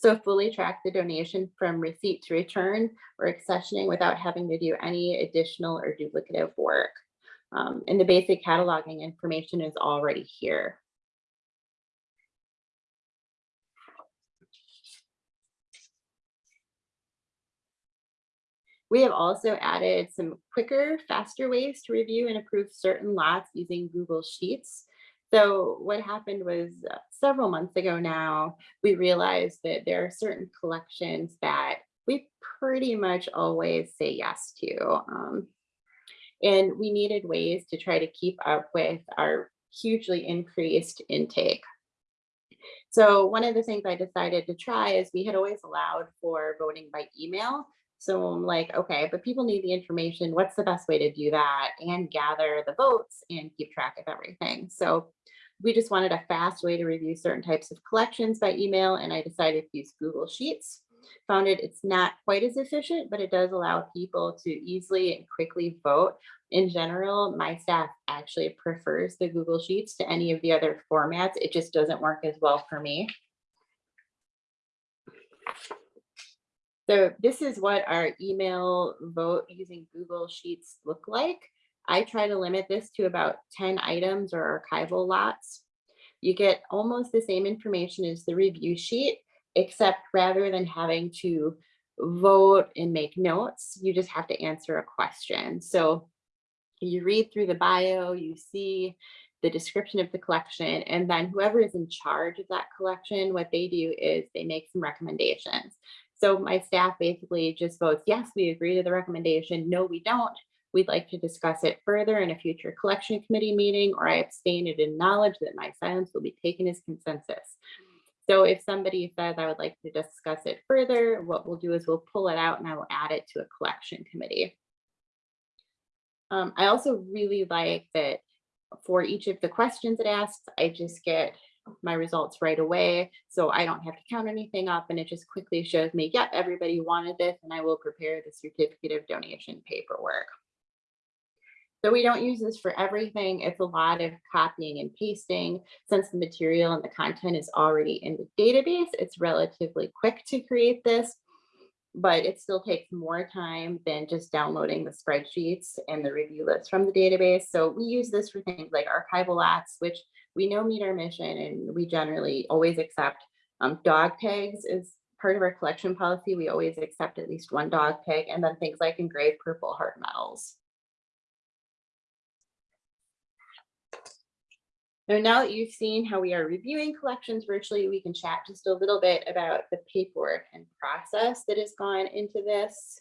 So fully track the donation from receipt to return or accessioning without having to do any additional or duplicative work. Um, and the basic cataloging information is already here. We have also added some quicker, faster ways to review and approve certain lots using Google Sheets. So what happened was uh, several months ago now, we realized that there are certain collections that we pretty much always say yes to. Um, and we needed ways to try to keep up with our hugely increased intake. So one of the things I decided to try is we had always allowed for voting by email. So I'm like, okay, but people need the information. What's the best way to do that and gather the votes and keep track of everything? So we just wanted a fast way to review certain types of collections by email and I decided to use Google Sheets. Found it, it's not quite as efficient, but it does allow people to easily and quickly vote. In general, my staff actually prefers the Google Sheets to any of the other formats. It just doesn't work as well for me. So this is what our email vote using Google Sheets look like. I try to limit this to about 10 items or archival lots. You get almost the same information as the review sheet, except rather than having to vote and make notes, you just have to answer a question. So you read through the bio, you see the description of the collection, and then whoever is in charge of that collection, what they do is they make some recommendations. So my staff basically just votes, yes, we agree to the recommendation. No, we don't. We'd like to discuss it further in a future collection committee meeting, or I abstain and acknowledge that my silence will be taken as consensus. So if somebody says I would like to discuss it further, what we'll do is we'll pull it out and I will add it to a collection committee. Um, I also really like that for each of the questions it asks, I just get my results right away. So I don't have to count anything up and it just quickly shows me, yep, everybody wanted this and I will prepare the certificate of donation paperwork. So we don't use this for everything. It's a lot of copying and pasting. Since the material and the content is already in the database, it's relatively quick to create this, but it still takes more time than just downloading the spreadsheets and the review list from the database. So we use this for things like archival lots, which we know meet our mission and we generally always accept um, dog tags is part of our collection policy. We always accept at least one dog tag and then things like engraved purple heart medals. So now that you've seen how we are reviewing collections virtually, we can chat just a little bit about the paperwork and process that has gone into this.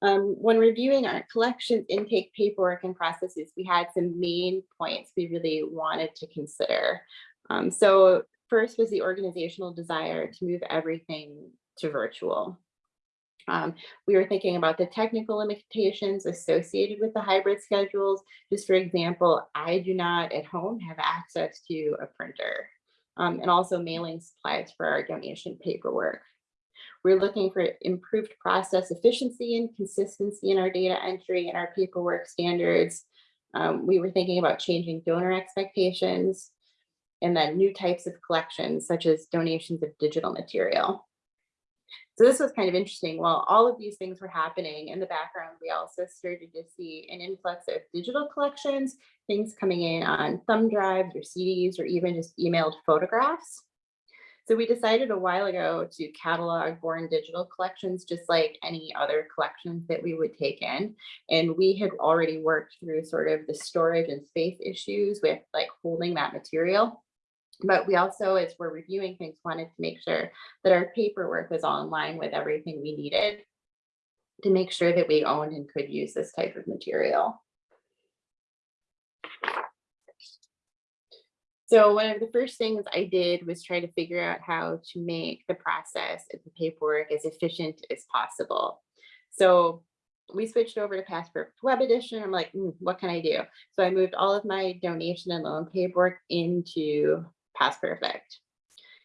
Um, when reviewing our collections intake paperwork and processes, we had some main points we really wanted to consider. Um, so first was the organizational desire to move everything to virtual. Um, we were thinking about the technical limitations associated with the hybrid schedules. Just for example, I do not at home have access to a printer um, and also mailing supplies for our donation paperwork. We're looking for improved process efficiency and consistency in our data entry and our paperwork standards. Um, we were thinking about changing donor expectations and then new types of collections such as donations of digital material. So this was kind of interesting. While all of these things were happening in the background, we also started to see an influx of digital collections, things coming in on thumb drives or CDs or even just emailed photographs. So we decided a while ago to catalog born digital collections, just like any other collections that we would take in. And we had already worked through sort of the storage and space issues with like holding that material. But we also, as we're reviewing things, wanted to make sure that our paperwork was all in line with everything we needed to make sure that we owned and could use this type of material. So one of the first things I did was try to figure out how to make the process of the paperwork as efficient as possible. So we switched over to PastPerfect Web Edition. I'm like, mm, what can I do? So I moved all of my donation and loan paperwork into PastPerfect.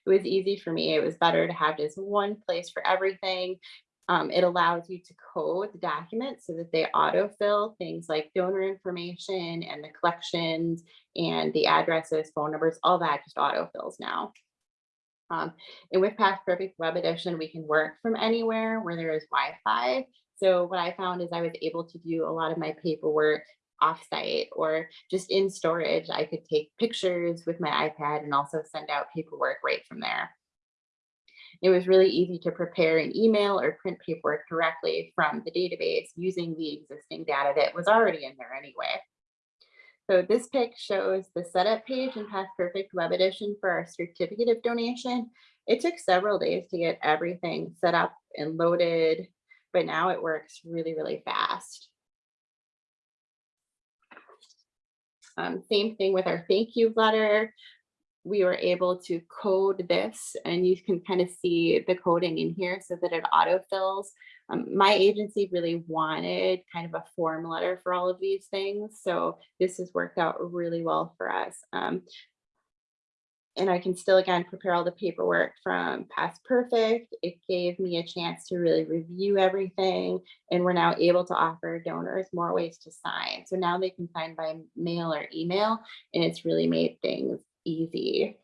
It was easy for me. It was better to have just one place for everything. Um, it allows you to code the documents so that they autofill things like donor information and the collections and the addresses, phone numbers, all that just autofills now. Um, and with PastPerfect Web Edition, we can work from anywhere where there is Wi-Fi. So what I found is I was able to do a lot of my paperwork offsite or just in storage. I could take pictures with my iPad and also send out paperwork right from there. It was really easy to prepare an email or print paperwork directly from the database using the existing data that was already in there anyway. So this pic shows the setup page in PastPerfect Web Edition for our certificate of donation. It took several days to get everything set up and loaded, but now it works really, really fast. Um, same thing with our thank you letter. We were able to code this and you can kind of see the coding in here so that it autofills. Um, my agency really wanted kind of a form letter for all of these things. So this has worked out really well for us. Um, and I can still again prepare all the paperwork from PastPerfect. It gave me a chance to really review everything, and we're now able to offer donors more ways to sign. So now they can sign by mail or email, and it's really made things easy.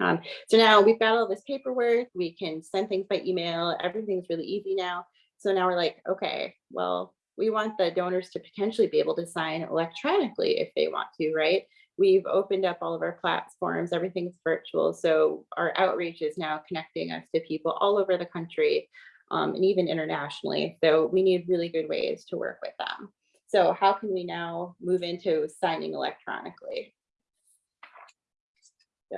Um, so now we've got all this paperwork, we can send things by email, everything's really easy now. So now we're like, okay, well, we want the donors to potentially be able to sign electronically if they want to, right? We've opened up all of our platforms, everything's virtual. So our outreach is now connecting us to people all over the country um, and even internationally. So we need really good ways to work with them. So how can we now move into signing electronically?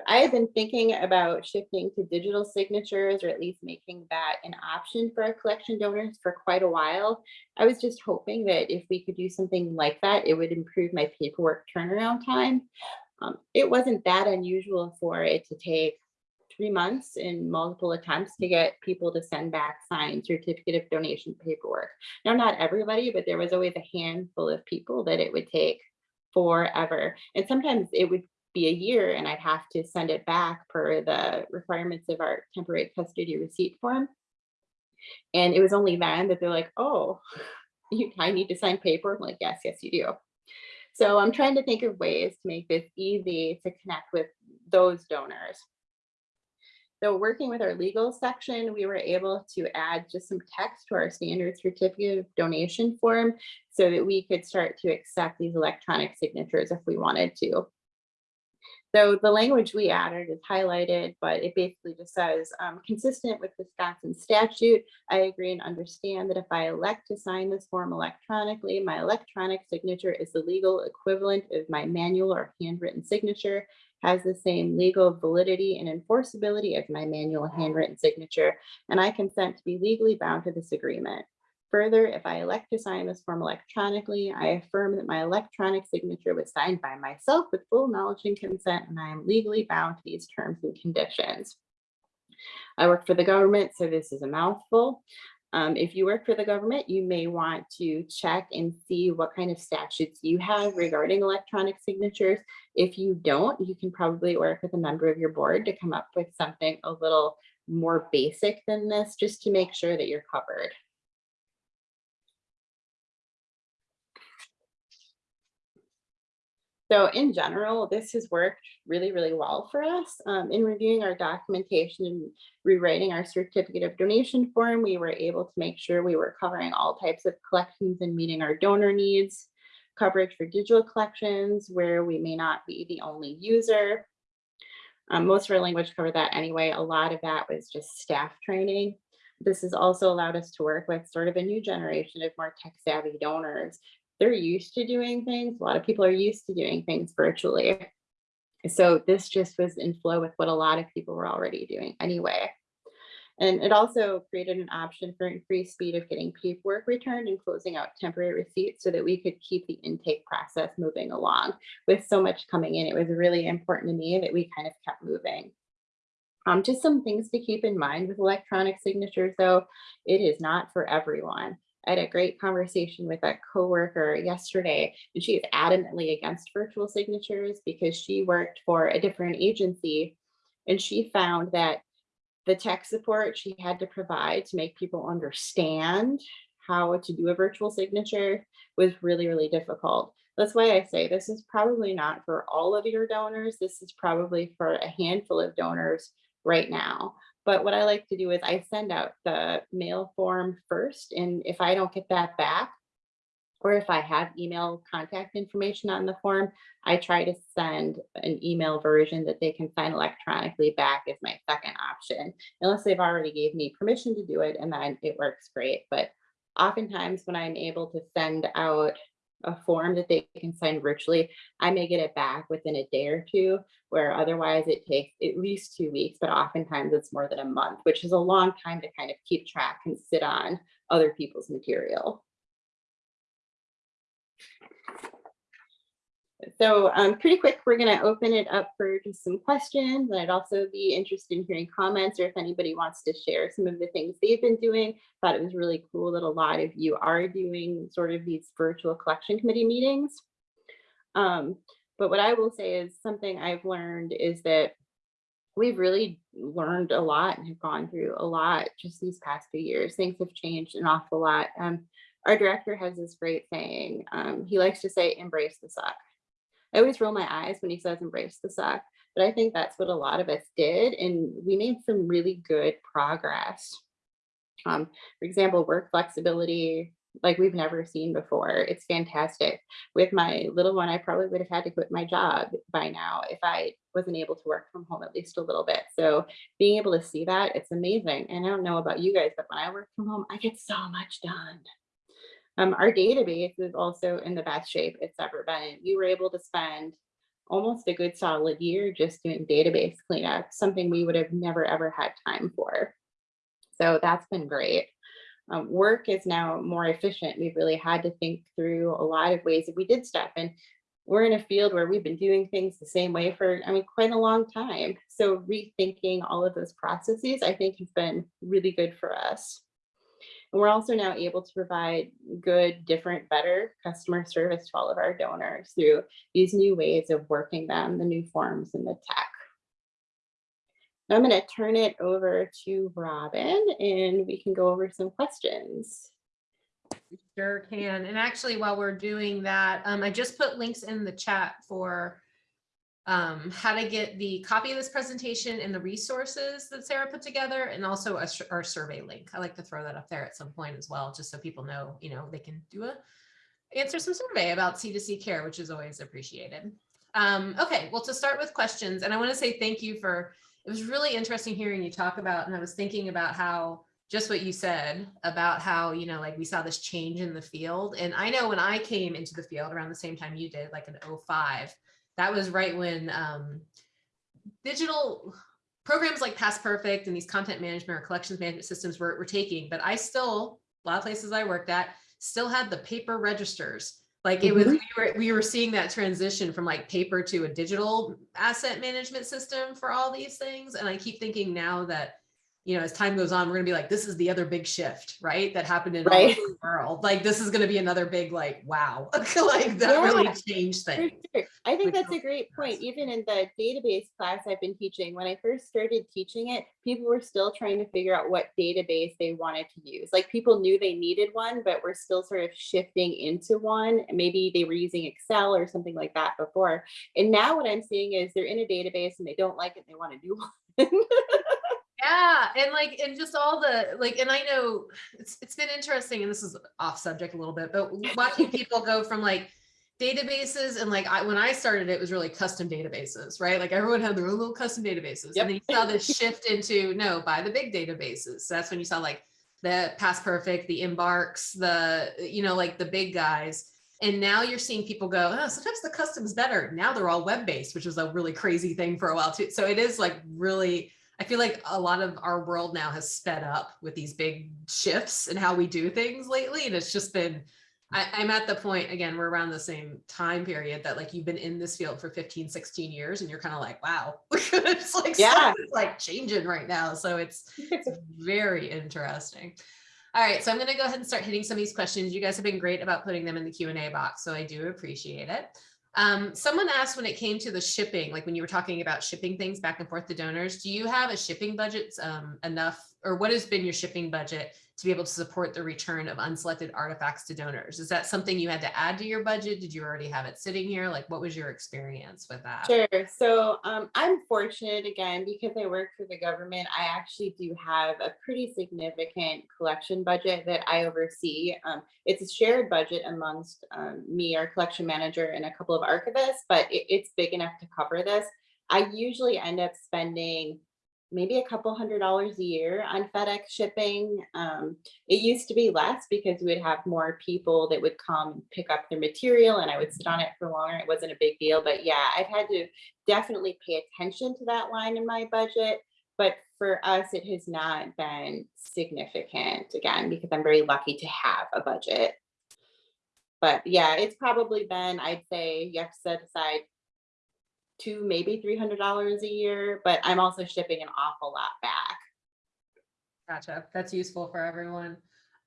I have been thinking about shifting to digital signatures or at least making that an option for our collection donors for quite a while. I was just hoping that if we could do something like that, it would improve my paperwork turnaround time. Um, it wasn't that unusual for it to take three months and multiple attempts to get people to send back signed certificate of donation paperwork. Now, not everybody, but there was always a handful of people that it would take forever. And sometimes it would be a year and I'd have to send it back per the requirements of our temporary custody receipt form. And it was only then that they're like, oh, [LAUGHS] you, I need to sign paper. I'm like, yes, yes, you do. So I'm trying to think of ways to make this easy to connect with those donors. So working with our legal section, we were able to add just some text to our standard certificate of donation form so that we could start to accept these electronic signatures if we wanted to. So the language we added is highlighted, but it basically just says, um, consistent with Wisconsin statute, I agree and understand that if I elect to sign this form electronically, my electronic signature is the legal equivalent of my manual or handwritten signature, has the same legal validity and enforceability as my manual handwritten signature, and I consent to be legally bound to this agreement. Further, if I elect to sign this form electronically, I affirm that my electronic signature was signed by myself with full knowledge and consent, and I am legally bound to these terms and conditions. I work for the government, so this is a mouthful. Um, if you work for the government, you may want to check and see what kind of statutes you have regarding electronic signatures. If you don't, you can probably work with a member of your board to come up with something a little more basic than this, just to make sure that you're covered. So in general, this has worked really, really well for us. Um, in reviewing our documentation and rewriting our certificate of donation form, we were able to make sure we were covering all types of collections and meeting our donor needs, coverage for digital collections where we may not be the only user. Um, most of our language covered that anyway. A lot of that was just staff training. This has also allowed us to work with sort of a new generation of more tech savvy donors they're used to doing things. A lot of people are used to doing things virtually. So this just was in flow with what a lot of people were already doing anyway. And it also created an option for increased speed of getting paperwork returned and closing out temporary receipts so that we could keep the intake process moving along. With so much coming in, it was really important to me that we kind of kept moving. Um, just some things to keep in mind with electronic signatures, though, it is not for everyone. I had a great conversation with a coworker yesterday, and she is adamantly against virtual signatures because she worked for a different agency and she found that the tech support she had to provide to make people understand how to do a virtual signature was really, really difficult. That's why I say this is probably not for all of your donors. This is probably for a handful of donors right now. But what I like to do is I send out the mail form first. And if I don't get that back, or if I have email contact information on the form, I try to send an email version that they can sign electronically back as my second option, unless they've already gave me permission to do it and then it works great. But oftentimes when I'm able to send out a form that they can sign virtually, I may get it back within a day or two, where otherwise it takes at least two weeks, but oftentimes it's more than a month, which is a long time to kind of keep track and sit on other people's material. So um, pretty quick, we're going to open it up for just some questions. And I'd also be interested in hearing comments or if anybody wants to share some of the things they've been doing. Thought it was really cool that a lot of you are doing sort of these virtual collection committee meetings. Um, But what I will say is something I've learned is that we've really learned a lot and have gone through a lot just these past few years. Things have changed an awful lot. Um, our director has this great saying. Um, he likes to say, embrace the suck. I always roll my eyes when he says embrace the suck, but I think that's what a lot of us did. And we made some really good progress. Um, for example, work flexibility, like we've never seen before. It's fantastic. With my little one, I probably would have had to quit my job by now if I wasn't able to work from home at least a little bit. So being able to see that, it's amazing. And I don't know about you guys, but when I work from home, I get so much done. Um, our database is also in the best shape it's ever been. We were able to spend almost a good solid year just doing database cleanup, something we would have never ever had time for. So that's been great. Um, work is now more efficient. We've really had to think through a lot of ways that we did stuff. And we're in a field where we've been doing things the same way for, I mean, quite a long time. So rethinking all of those processes, I think has been really good for us. And we're also now able to provide good, different, better customer service to all of our donors through these new ways of working them, the new forms and the tech. I'm going to turn it over to Robin and we can go over some questions. Sure can. And actually, while we're doing that, um, I just put links in the chat for um, how to get the copy of this presentation and the resources that Sarah put together and also a, our survey link. I like to throw that up there at some point as well, just so people know, you know, they can do a answer some survey about C2C care, which is always appreciated. Um, okay, well, to start with questions, and I want to say thank you for, it was really interesting hearing you talk about, and I was thinking about how just what you said about how, you know, like we saw this change in the field. And I know when I came into the field around the same time you did, like in 05, that was right when um, digital programs like PastPerfect and these content management or collections management systems were, were taking, but I still, a lot of places I worked at, still had the paper registers. Like it was, we were, we were seeing that transition from like paper to a digital asset management system for all these things. And I keep thinking now that you know, as time goes on, we're gonna be like, this is the other big shift, right? That happened in Right. the world. Like, this is gonna be another big, like, wow, [LAUGHS] like that really changed things. sure. I think which that's a great point. Even in the database class I've been teaching, when I first started teaching it, people were still trying to figure out what database they wanted to use. Like people knew they needed one, but we're still sort of shifting into one. Maybe they were using Excel or something like that before. And now what I'm seeing is they're in a database and they don't like it, they want to do [LAUGHS] one. Yeah, and like, and just all the, like, and I know it's, it's been interesting, and this is off subject a little bit, but [LAUGHS] watching people go from like databases and like, I, when I started, it was really custom databases, right? Like everyone had their own little custom databases. Yep. And then you saw this shift into, no, buy the big databases. So that's when you saw like the PastPerfect, the Embarks, the, you know, like the big guys. And now you're seeing people go, oh, sometimes the custom's better. Now they're all web-based, which was a really crazy thing for a while too. So it is like really, I feel like a lot of our world now has sped up with these big shifts in how we do things lately. And it's just been, I, I'm at the point, again, we're around the same time period that like you've been in this field for 15, 16 years and you're kind of like, wow, [LAUGHS] it's like, Yeah. something's like changing right now. So it's [LAUGHS] very interesting. All right, so I'm going to go ahead and start hitting some of these questions. You guys have been great about putting them in the Q and A box, so I do appreciate it. Um, someone asked when it came to the shipping, like when you were talking about shipping things back and forth to donors, do you have a shipping budget um, enough, or what has been your shipping budget to be able to support the return of unselected artifacts to donors? Is that something you had to add to your budget? Did you already have it sitting here? Like, what was your experience with that? Sure. So um, I'm fortunate again because I work for the government. I actually do have a pretty significant collection budget that I oversee. Um, it's a shared budget amongst um, me, our collection manager, and a couple of archivists, but it, it's big enough to cover this. I usually end up spending maybe a couple hundred dollars a year on FedEx shipping. Um, it used to be less because we would have more people that would come pick up their material and I would sit on it for longer. It wasn't a big deal, but yeah, I've had to definitely pay attention to that line in my budget. But for us, it has not been significant again, because I'm very lucky to have a budget. But yeah, it's probably been, I'd say you have to set aside two, maybe three hundred dollars a year, but I'm also shipping an awful lot back. Gotcha. That's useful for everyone.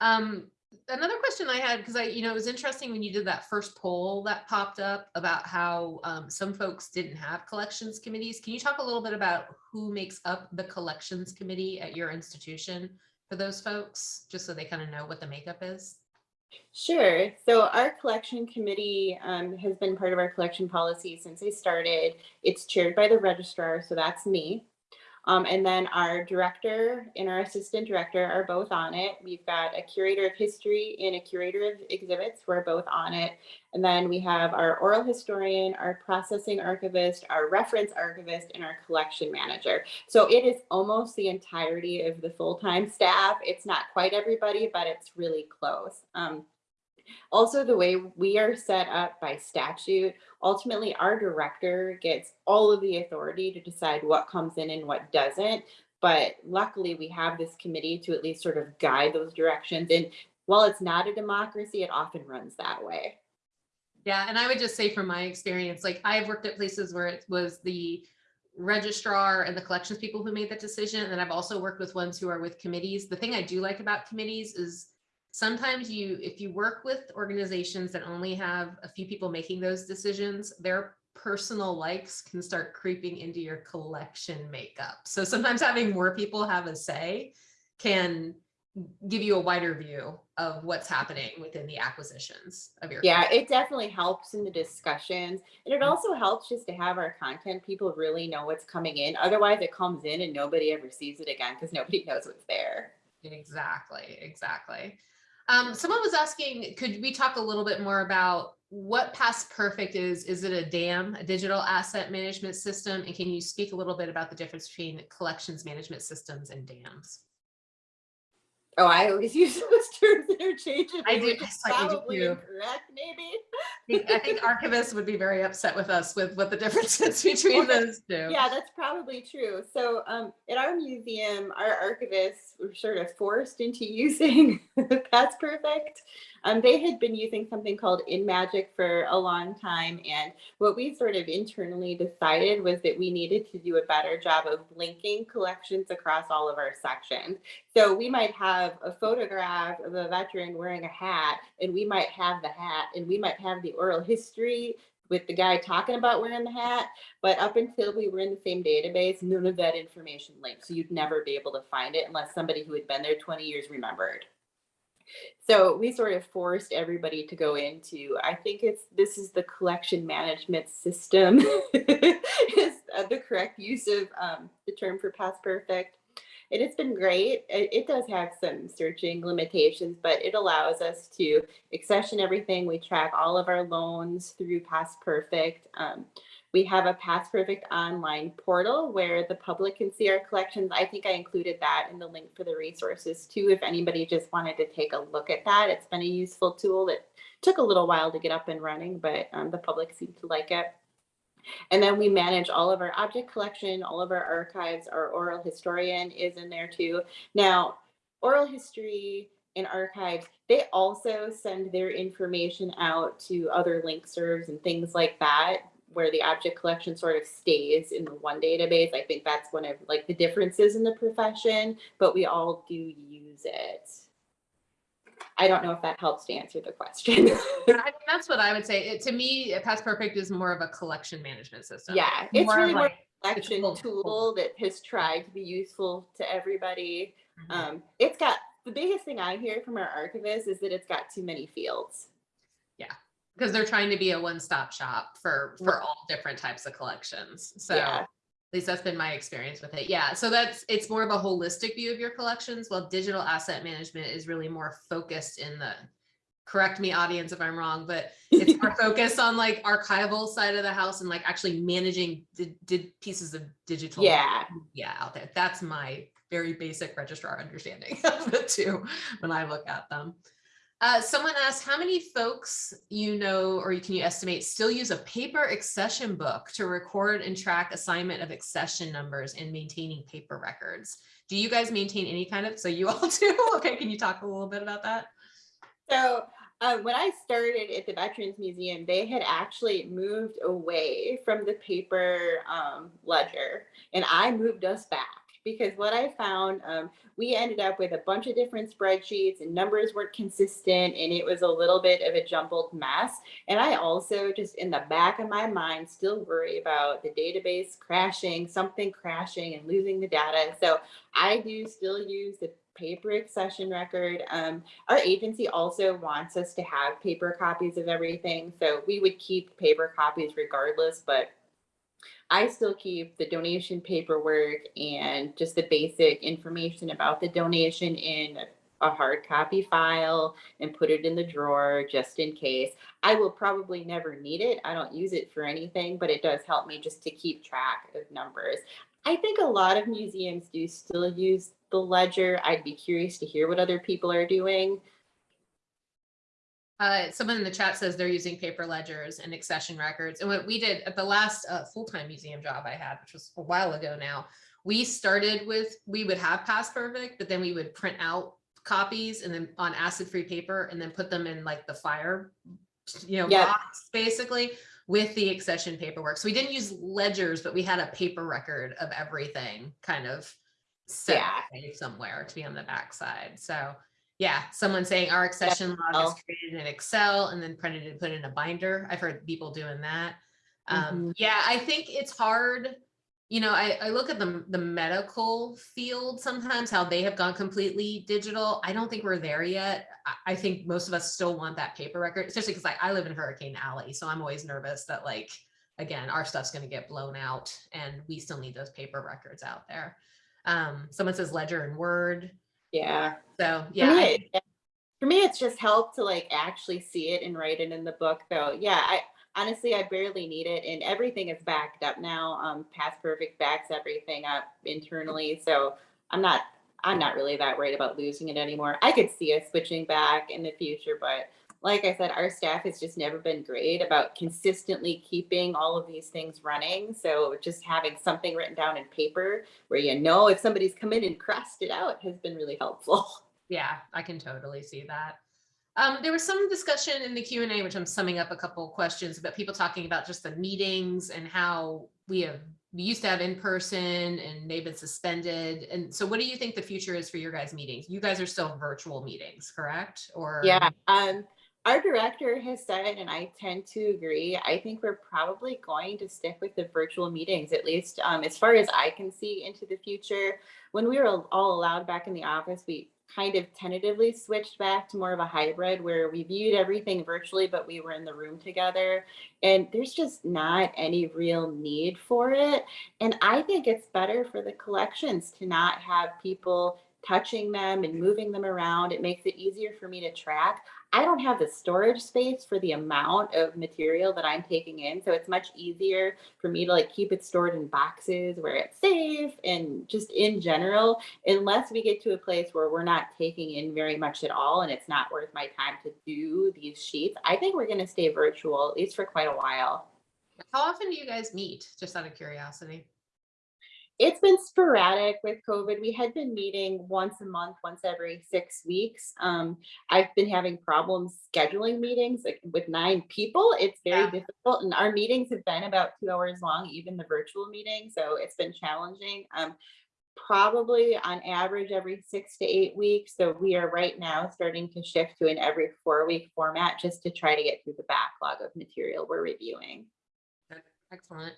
Um, another question I had, because I, you know, it was interesting when you did that first poll that popped up about how um, some folks didn't have collections committees. Can you talk a little bit about who makes up the collections committee at your institution for those folks, just so they kind of know what the makeup is? Sure. So our collection committee um, has been part of our collection policy since they started. It's chaired by the registrar, so that's me. Um, and then our director and our assistant director are both on it. We've got a curator of history and a curator of exhibits. We're both on it. And then we have our oral historian, our processing archivist, our reference archivist, and our collection manager. So it is almost the entirety of the full-time staff. It's not quite everybody, but it's really close. Um, also, the way we are set up by statute, ultimately our director gets all of the authority to decide what comes in and what doesn't. But luckily, we have this committee to at least sort of guide those directions. And while it's not a democracy, it often runs that way. Yeah, and I would just say from my experience, like I've worked at places where it was the registrar and the collections people who made that decision. And then I've also worked with ones who are with committees. The thing I do like about committees is sometimes you, if you work with organizations that only have a few people making those decisions, their personal likes can start creeping into your collection makeup. So sometimes having more people have a say can give you a wider view of what's happening within the acquisitions of your. Yeah, it definitely helps in the discussions. And it mm-hmm. also helps just to have our content people really know what's coming in. Otherwise, it comes in and nobody ever sees it again because nobody [LAUGHS] knows what's there. Exactly, exactly. Um, someone was asking, could we talk a little bit more about what PastPerfect is? Is it a DAM, a digital asset management system? And can you speak a little bit about the difference between collections management systems and DAMs? Oh, I always [LAUGHS] use those terms interchangeably. I do- which I do probably too. incorrect, maybe. I think- I think archivists would be very upset with us with what the differences [LAUGHS] between those two. Yeah, that's probably true. So um, at our museum, our archivists were sort of forced into [LAUGHS] using PastPerfect. Um, they had been using something called InMagic for a long time. And what we sort of internally decided was that we needed to do a better job of linking collections across all of our sections. So we might have a photograph of a veteran wearing a hat, and we might have the hat, and we might have the oral history with the guy talking about wearing the hat. But up until we were in the same database, none of that information linked. So you'd never be able to find it unless somebody who had been there 20 years remembered. So we sort of forced everybody to go into, I think it's, this is the collection management system [LAUGHS] is uh, the correct use of um, the term for PastPerfect. And it's been great. It, it does have some searching limitations, but it allows us to accession everything. We track all of our loans through PastPerfect. Um, we have a PastPerfect online portal where the public can see our collections. I think I included that in the link for the resources too. If anybody just wanted to take a look at that, it's been a useful tool that took a little while to get up and running, but um, the public seemed to like it. And then we manage all of our object collection, all of our archives. Our oral historian is in there too. Now, oral history and archives, they also send their information out to other link serves and things like that, where the object collection sort of stays in the one database. I think that's one of like the differences in the profession, but we all do use it. I don't know if that helps to answer the question. [LAUGHS] That's what I would say. It, to me, PastPerfect is more of a collection management system. Yeah, it's more really like, collection full- tool that has tried to be useful to everybody. mhm. Um, it's got the biggest thing I hear from our archivists is that it's got too many fields. Because they're trying to be a one-stop shop for for Right. all different types of collections. So Yeah. at least that's been my experience with it. Yeah. So that's it's more of a holistic view of your collections, while digital asset management is really more focused in the correct me audience if I'm wrong, but it's [LAUGHS] more focused on like archival side of the house and like actually managing did pieces of digital Yeah. yeah out there. That's my very basic registrar understanding [LAUGHS] of the two when I look at them. Uh, someone asked how many folks you know or you can you estimate still use a paper accession book to record and track assignment of accession numbers and maintaining paper records. Do you guys maintain any kind of, so you all [LAUGHS] do? Okay, can you talk a little bit about that? So uh, when I started at the Veterans Museum, they had actually moved away from the paper um, ledger, and I moved us back because what I found, um, we ended up with a bunch of different spreadsheets and numbers weren't consistent and it was a little bit of a jumbled mess. And I also just in the back of my mind still worry about the database crashing, something crashing and losing the data. So I do still use the paper accession record. Um, our agency also wants us to have paper copies of everything. So we would keep paper copies regardless, but I still keep the donation paperwork and just the basic information about the donation in a hard copy file and put it in the drawer just in case. I will probably never need it. I don't use it for anything, but it does help me just to keep track of numbers. I think a lot of museums do still use the ledger. I'd be curious to hear what other people are doing. Uh, someone in the chat says they're using paper ledgers and accession records. And what we did at the last uh, full-time museum job I had, which was a while ago now, we started with, we would have PastPerfect, but then we would print out copies and then on acid-free paper and then put them in like the fire, you know, box basically with the accession paperwork. So we didn't use ledgers, but we had a paper record of everything kind of set Yeah. somewhere to be on the backside. So yeah, someone saying our accession log is created in Excel and then printed and put in a binder. I've heard people doing that. Mm-hmm. Um, yeah, I think it's hard. You know, I, I look at the, the medical field sometimes, how they have gone completely digital. I don't think we're there yet. I, I think most of us still want that paper record, especially because like I live in Hurricane Alley. So I'm always nervous that like, again, our stuff's gonna get blown out and we still need those paper records out there. Um, someone says ledger and word. Yeah. So For yeah, me, I- it- for me, it's just helped to like actually see it and write it in the book though. Yeah, I honestly, I barely need it and everything is backed up now. Um, PastPerfect backs everything up internally. So I'm not, I'm not really that worried about losing it anymore. I could see us switching back in the future, but like I said, our staff has just never been great about consistently keeping all of these things running. So just having something written down in paper where you know if somebody's come in and crossed it out has been really helpful. [LAUGHS] Yeah, I can totally see that. Um, there was some discussion in the Q and A, which I'm summing up a couple of questions about people talking about just the meetings and how we have, we used to have in person and they've been suspended. And so what do you think the future is for your guys' meetings? You guys are still virtual meetings, correct? Or? Yeah, um, our director has said, and I tend to agree, I think we're probably going to stick with the virtual meetings, at least um, as far as I can see into the future. When we were all allowed back in the office, we kind of tentatively switched back to more of a hybrid where we viewed everything virtually, but we were in the room together. And there's just not any real need for it. And I think it's better for the collections to not have people touching them and moving them around. It makes it easier for me to track. I don't have the storage space for the amount of material that I'm taking in. So it's much easier for me to like keep it stored in boxes where it's safe and just in general, unless we get to a place where we're not taking in very much at all and it's not worth my time to do these sheets. I think we're going to stay virtual at least for quite a while. How often do you guys meet? Just out of curiosity. It's been sporadic with COVID. We had been meeting once a month, once every six weeks. Um, I've been having problems scheduling meetings like with nine people. It's very Yeah. difficult, and our meetings have been about two hours long, even the virtual meeting. So it's been challenging. Um, probably on average every six to eight weeks. So we are right now starting to shift to an every four week format just to try to get through the backlog of material we're reviewing. Excellent.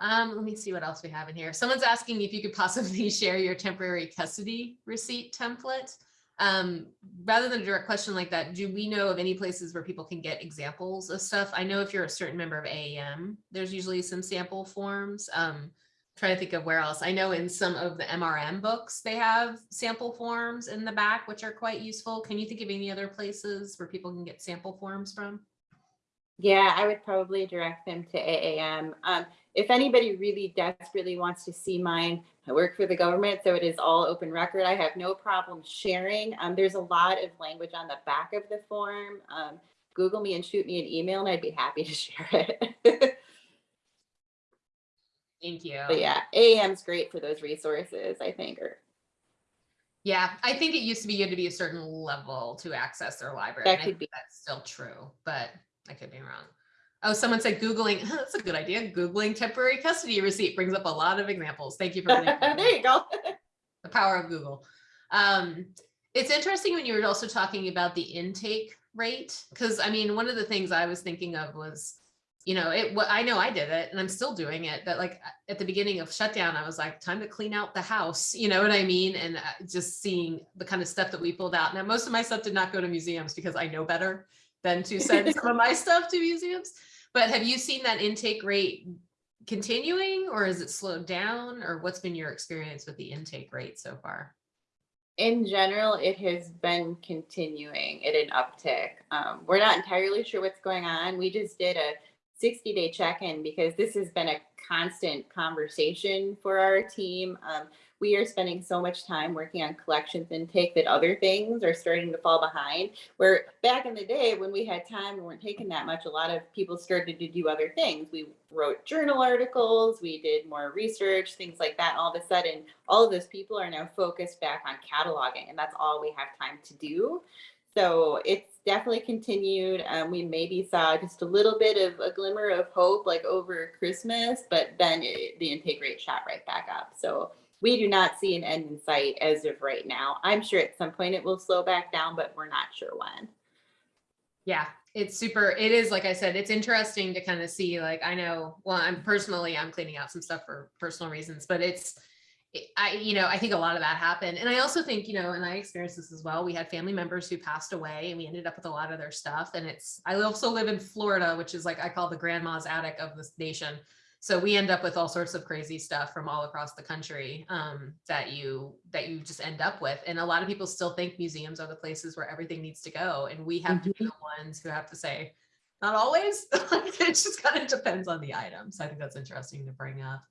Um, let me see what else we have in here. Someone's asking if you could possibly [LAUGHS] share your temporary custody receipt template. Um, rather than a direct question like that, do we know of any places where people can get examples of stuff? I know if you're a certain member of AAM, there's usually some sample forms. Um, trying to think of where else. I know in some of the MRM books, they have sample forms in the back, which are quite useful. Can you think of any other places where people can get sample forms from? Yeah, I would probably direct them to AAM. Um, if anybody really desperately wants to see mine, I work for the government, so it is all open record. I have no problem sharing. Um, there's a lot of language on the back of the form. Um, Google me and shoot me an email and I'd be happy to [LAUGHS] share it. Thank you. but yeah, AAM's great for those resources, I think. Or Yeah, I think it used to be you had to be a certain level to access their library. That and I could think be. That's still true, but I could be wrong. Oh, someone said Googling, that's a good idea. Googling temporary custody receipt brings up a lot of examples. Thank you for [LAUGHS] there you go. [LAUGHS] the power of Google. Um, it's interesting when you were also talking about the intake rate, because I mean, one of the things I was thinking of was, you know, it, what I know I did it and I'm still doing it, that like at the beginning of shutdown, I was like, time to clean out the house, [LAUGHS] you know what I mean? And uh, just seeing the kind of stuff that we pulled out. Now, most of my stuff did not go to museums because I know better than to [LAUGHS] send some of my stuff to museums. But have you seen that intake rate continuing or is it slowed down or what's been your experience with the intake rate so far? In general, it has been continuing at an uptick. Um, we're not entirely sure what's going on. We just did a 60 day check-in because this has been a constant conversation for our team. Um, we are spending so much time working on collections intake that other things are starting to fall behind. Where back in the day when we had time and weren't taking that much, a lot of people started to do other things. We wrote journal articles, we did more research, things like that. All of a sudden, all of those people are now focused back on cataloging, and that's all we have time to do. So it's definitely continued. Um, we maybe saw just a little bit of a glimmer of hope like over Christmas, but then it, the intake rate shot right back up. So we do not see an end in sight as of right now. I'm sure at some point it will slow back down, but we're not sure when. Yeah, it's super, it is, like I said, it's interesting to kind of see, like, I know, well, I'm personally, I'm cleaning out some stuff for personal reasons, but it's, I, you know, I think a lot of that happened. And I also think, you know, and I experienced this as well. We had family members who passed away and we ended up with a lot of their stuff. And it's, I also live in Florida, which is like, I call the grandma's attic of this nation. So we end up with all sorts of crazy stuff from all across the country um, that you that you just end up with. And a lot of people still think museums are the places where everything needs to go. And we have to be the ones who have to say, not always. [LAUGHS] it just kind of depends on the item. So I think that's interesting to bring up.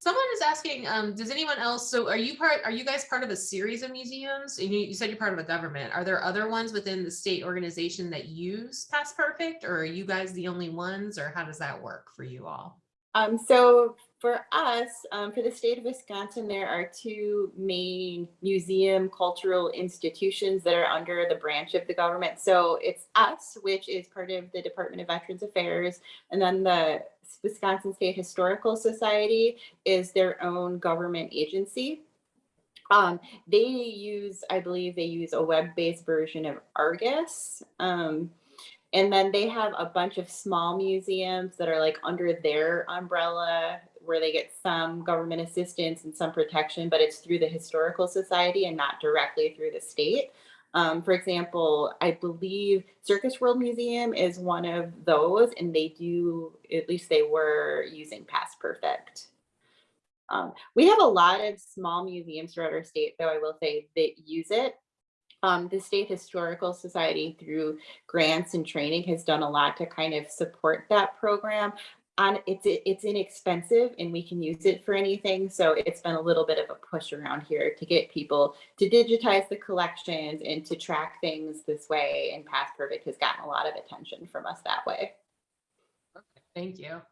Someone is asking, um, does anyone else, so are you part, are you guys part of a series of museums? And you, you said you're part of a government. Are there other ones within the state organization that use PastPerfect or are you guys the only ones or how does that work for you all? Um, so for us, um, for the state of Wisconsin, there are two main museum cultural institutions that are under the branch of the government. So it's us, which is part of the Department of Veterans Affairs, and then the Wisconsin State Historical Society is their own government agency. Um, they use, I believe they use a web-based version of Argus. Um, and then they have a bunch of small museums that are like under their umbrella where they get some government assistance and some protection, but it's through the Historical Society and not directly through the state. Um, for example, I believe Circus World Museum is one of those, and they do, at least they were using PastPerfect. Um, we have a lot of small museums throughout our state, though I will say that use it. Um, the State Historical Society through grants and training has done a lot to kind of support that program. On it's it's inexpensive and we can use it for anything so it's been a little bit of a push around here to get people to digitize the collections and to track things this way and PastPerfect has gotten a lot of attention from us that way. Thank you.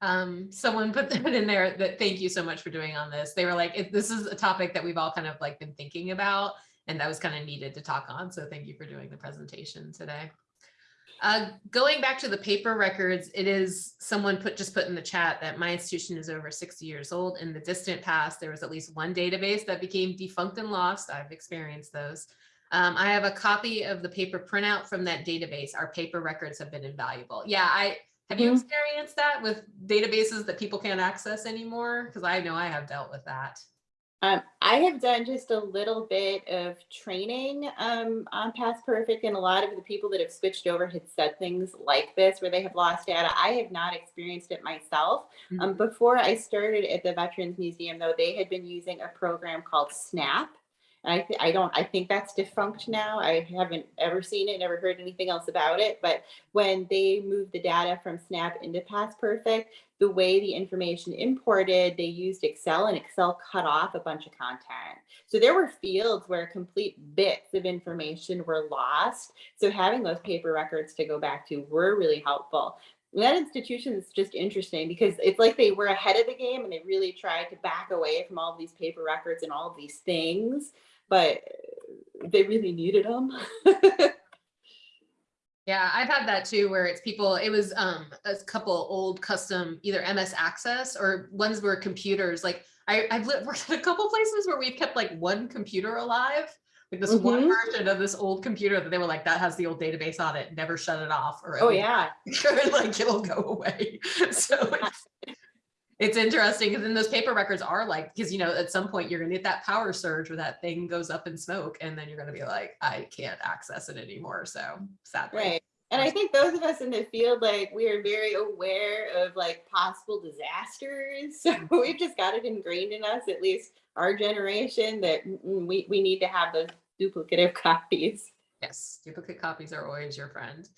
Um someone put that in there that thank you so much for doing on this. They were like this is a topic that we've all kind of like been thinking about and that was kind of needed to talk on so thank you for doing the presentation today uh, going back to the paper records, it is someone put just put in the chat that my institution is over 60 years old. In the distant past, there was at least one database that became defunct and lost. I've experienced those. Um, I have a copy of the paper printout from that database. Our paper records have been invaluable. Yeah, I have you experienced that with databases that people can't access anymore? Because I know I have dealt with that. Um, I have done just a little bit of training um, on PastPerfect, and a lot of the people that have switched over had said things like this where they have lost data. I have not experienced it myself. Mm -hmm. um, before I started at the Veterans Museum, though, they had been using a program called Snap. I, th I don't, I think that's defunct now. I haven't ever seen it, never heard anything else about it. But when they moved the data from Snap into PastPerfect, the way the information imported, they used Excel and Excel cut off a bunch of content. So there were fields where complete bits of information were lost. So having those paper records to go back to were really helpful that institution is just interesting because it's like they were ahead of the game and they really tried to back away from all these paper records and all these things but they really needed them. [LAUGHS] Yeah, I've had that too, where it's people, it was um a couple old custom, either MS Access or ones where computers, like I, I've [LAUGHS] worked at a couple places where we've kept like one computer alive. Like this one Mhm. version of this old computer that they were like, that has the old database on it, never shut it off. Or Oh, yeah. [LAUGHS] like it'll go away. [LAUGHS] So it's, [LAUGHS] it's interesting because then those paper records are like, because you know, at some point you're gonna get that power surge where that thing goes up in smoke and then you're gonna be like, I can't access it anymore. So sadly. Right. And I think those of us in the field, like we are very aware of like possible disasters. So we've just got it ingrained in us, at least our generation, that mm, we, we need to have those duplicative [LAUGHS] copies. Yes, duplicate copies are always your friend.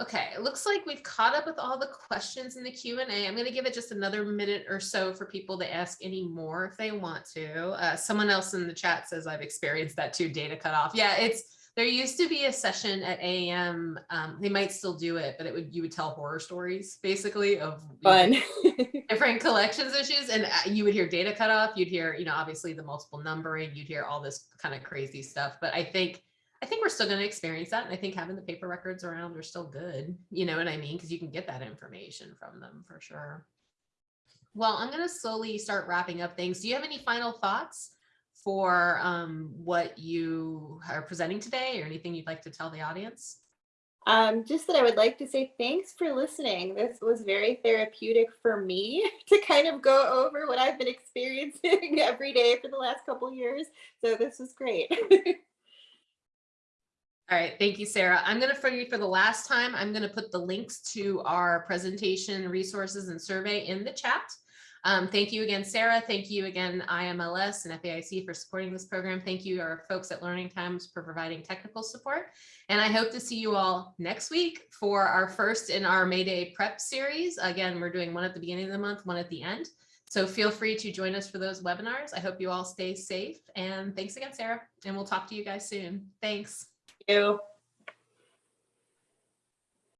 Okay, it looks like we've caught up with all the questions in the Q and A. I'm going to give it just another minute or so for people to ask any more if they want to. Uh, someone else in the chat says I've experienced that too, data cutoff. Yeah, it's there used to be a session at AM. Um, they might still do it, but it would you would tell horror stories basically of Fun. [LAUGHS] different collections issues and uh, you would hear data cutoff you'd hear you know obviously the multiple numbering you'd hear all this kind of crazy stuff but i think i think we're still going to experience that and i think having the paper records around are still good you know what i mean because you can get that information from them for sure well i'm going to slowly start wrapping up things do you have any final thoughts for um, what you are presenting today or anything you'd like to tell the audience Um, just that I would like to say thanks for listening. This was very therapeutic for me [LAUGHS] to kind of go over what I've been experiencing [LAUGHS] every day for the last couple years. So this was great. [LAUGHS] All right, thank you, Sarah. I'm going to, for you, for the last time, I'm going to put the links to our presentation, resources, and survey in the chat. Um, thank you again, Sarah. Thank you again, IMLS and FAIC for supporting this program. Thank you, our folks at Learning Times for providing technical support. And I hope to see you all next week for our first in our May Day prep series. Again, we're doing one at the beginning of the month, one at the end. So feel free to join us for those webinars. I hope you all stay safe. And thanks again, Sarah. And we'll talk to you guys soon. Thanks. you.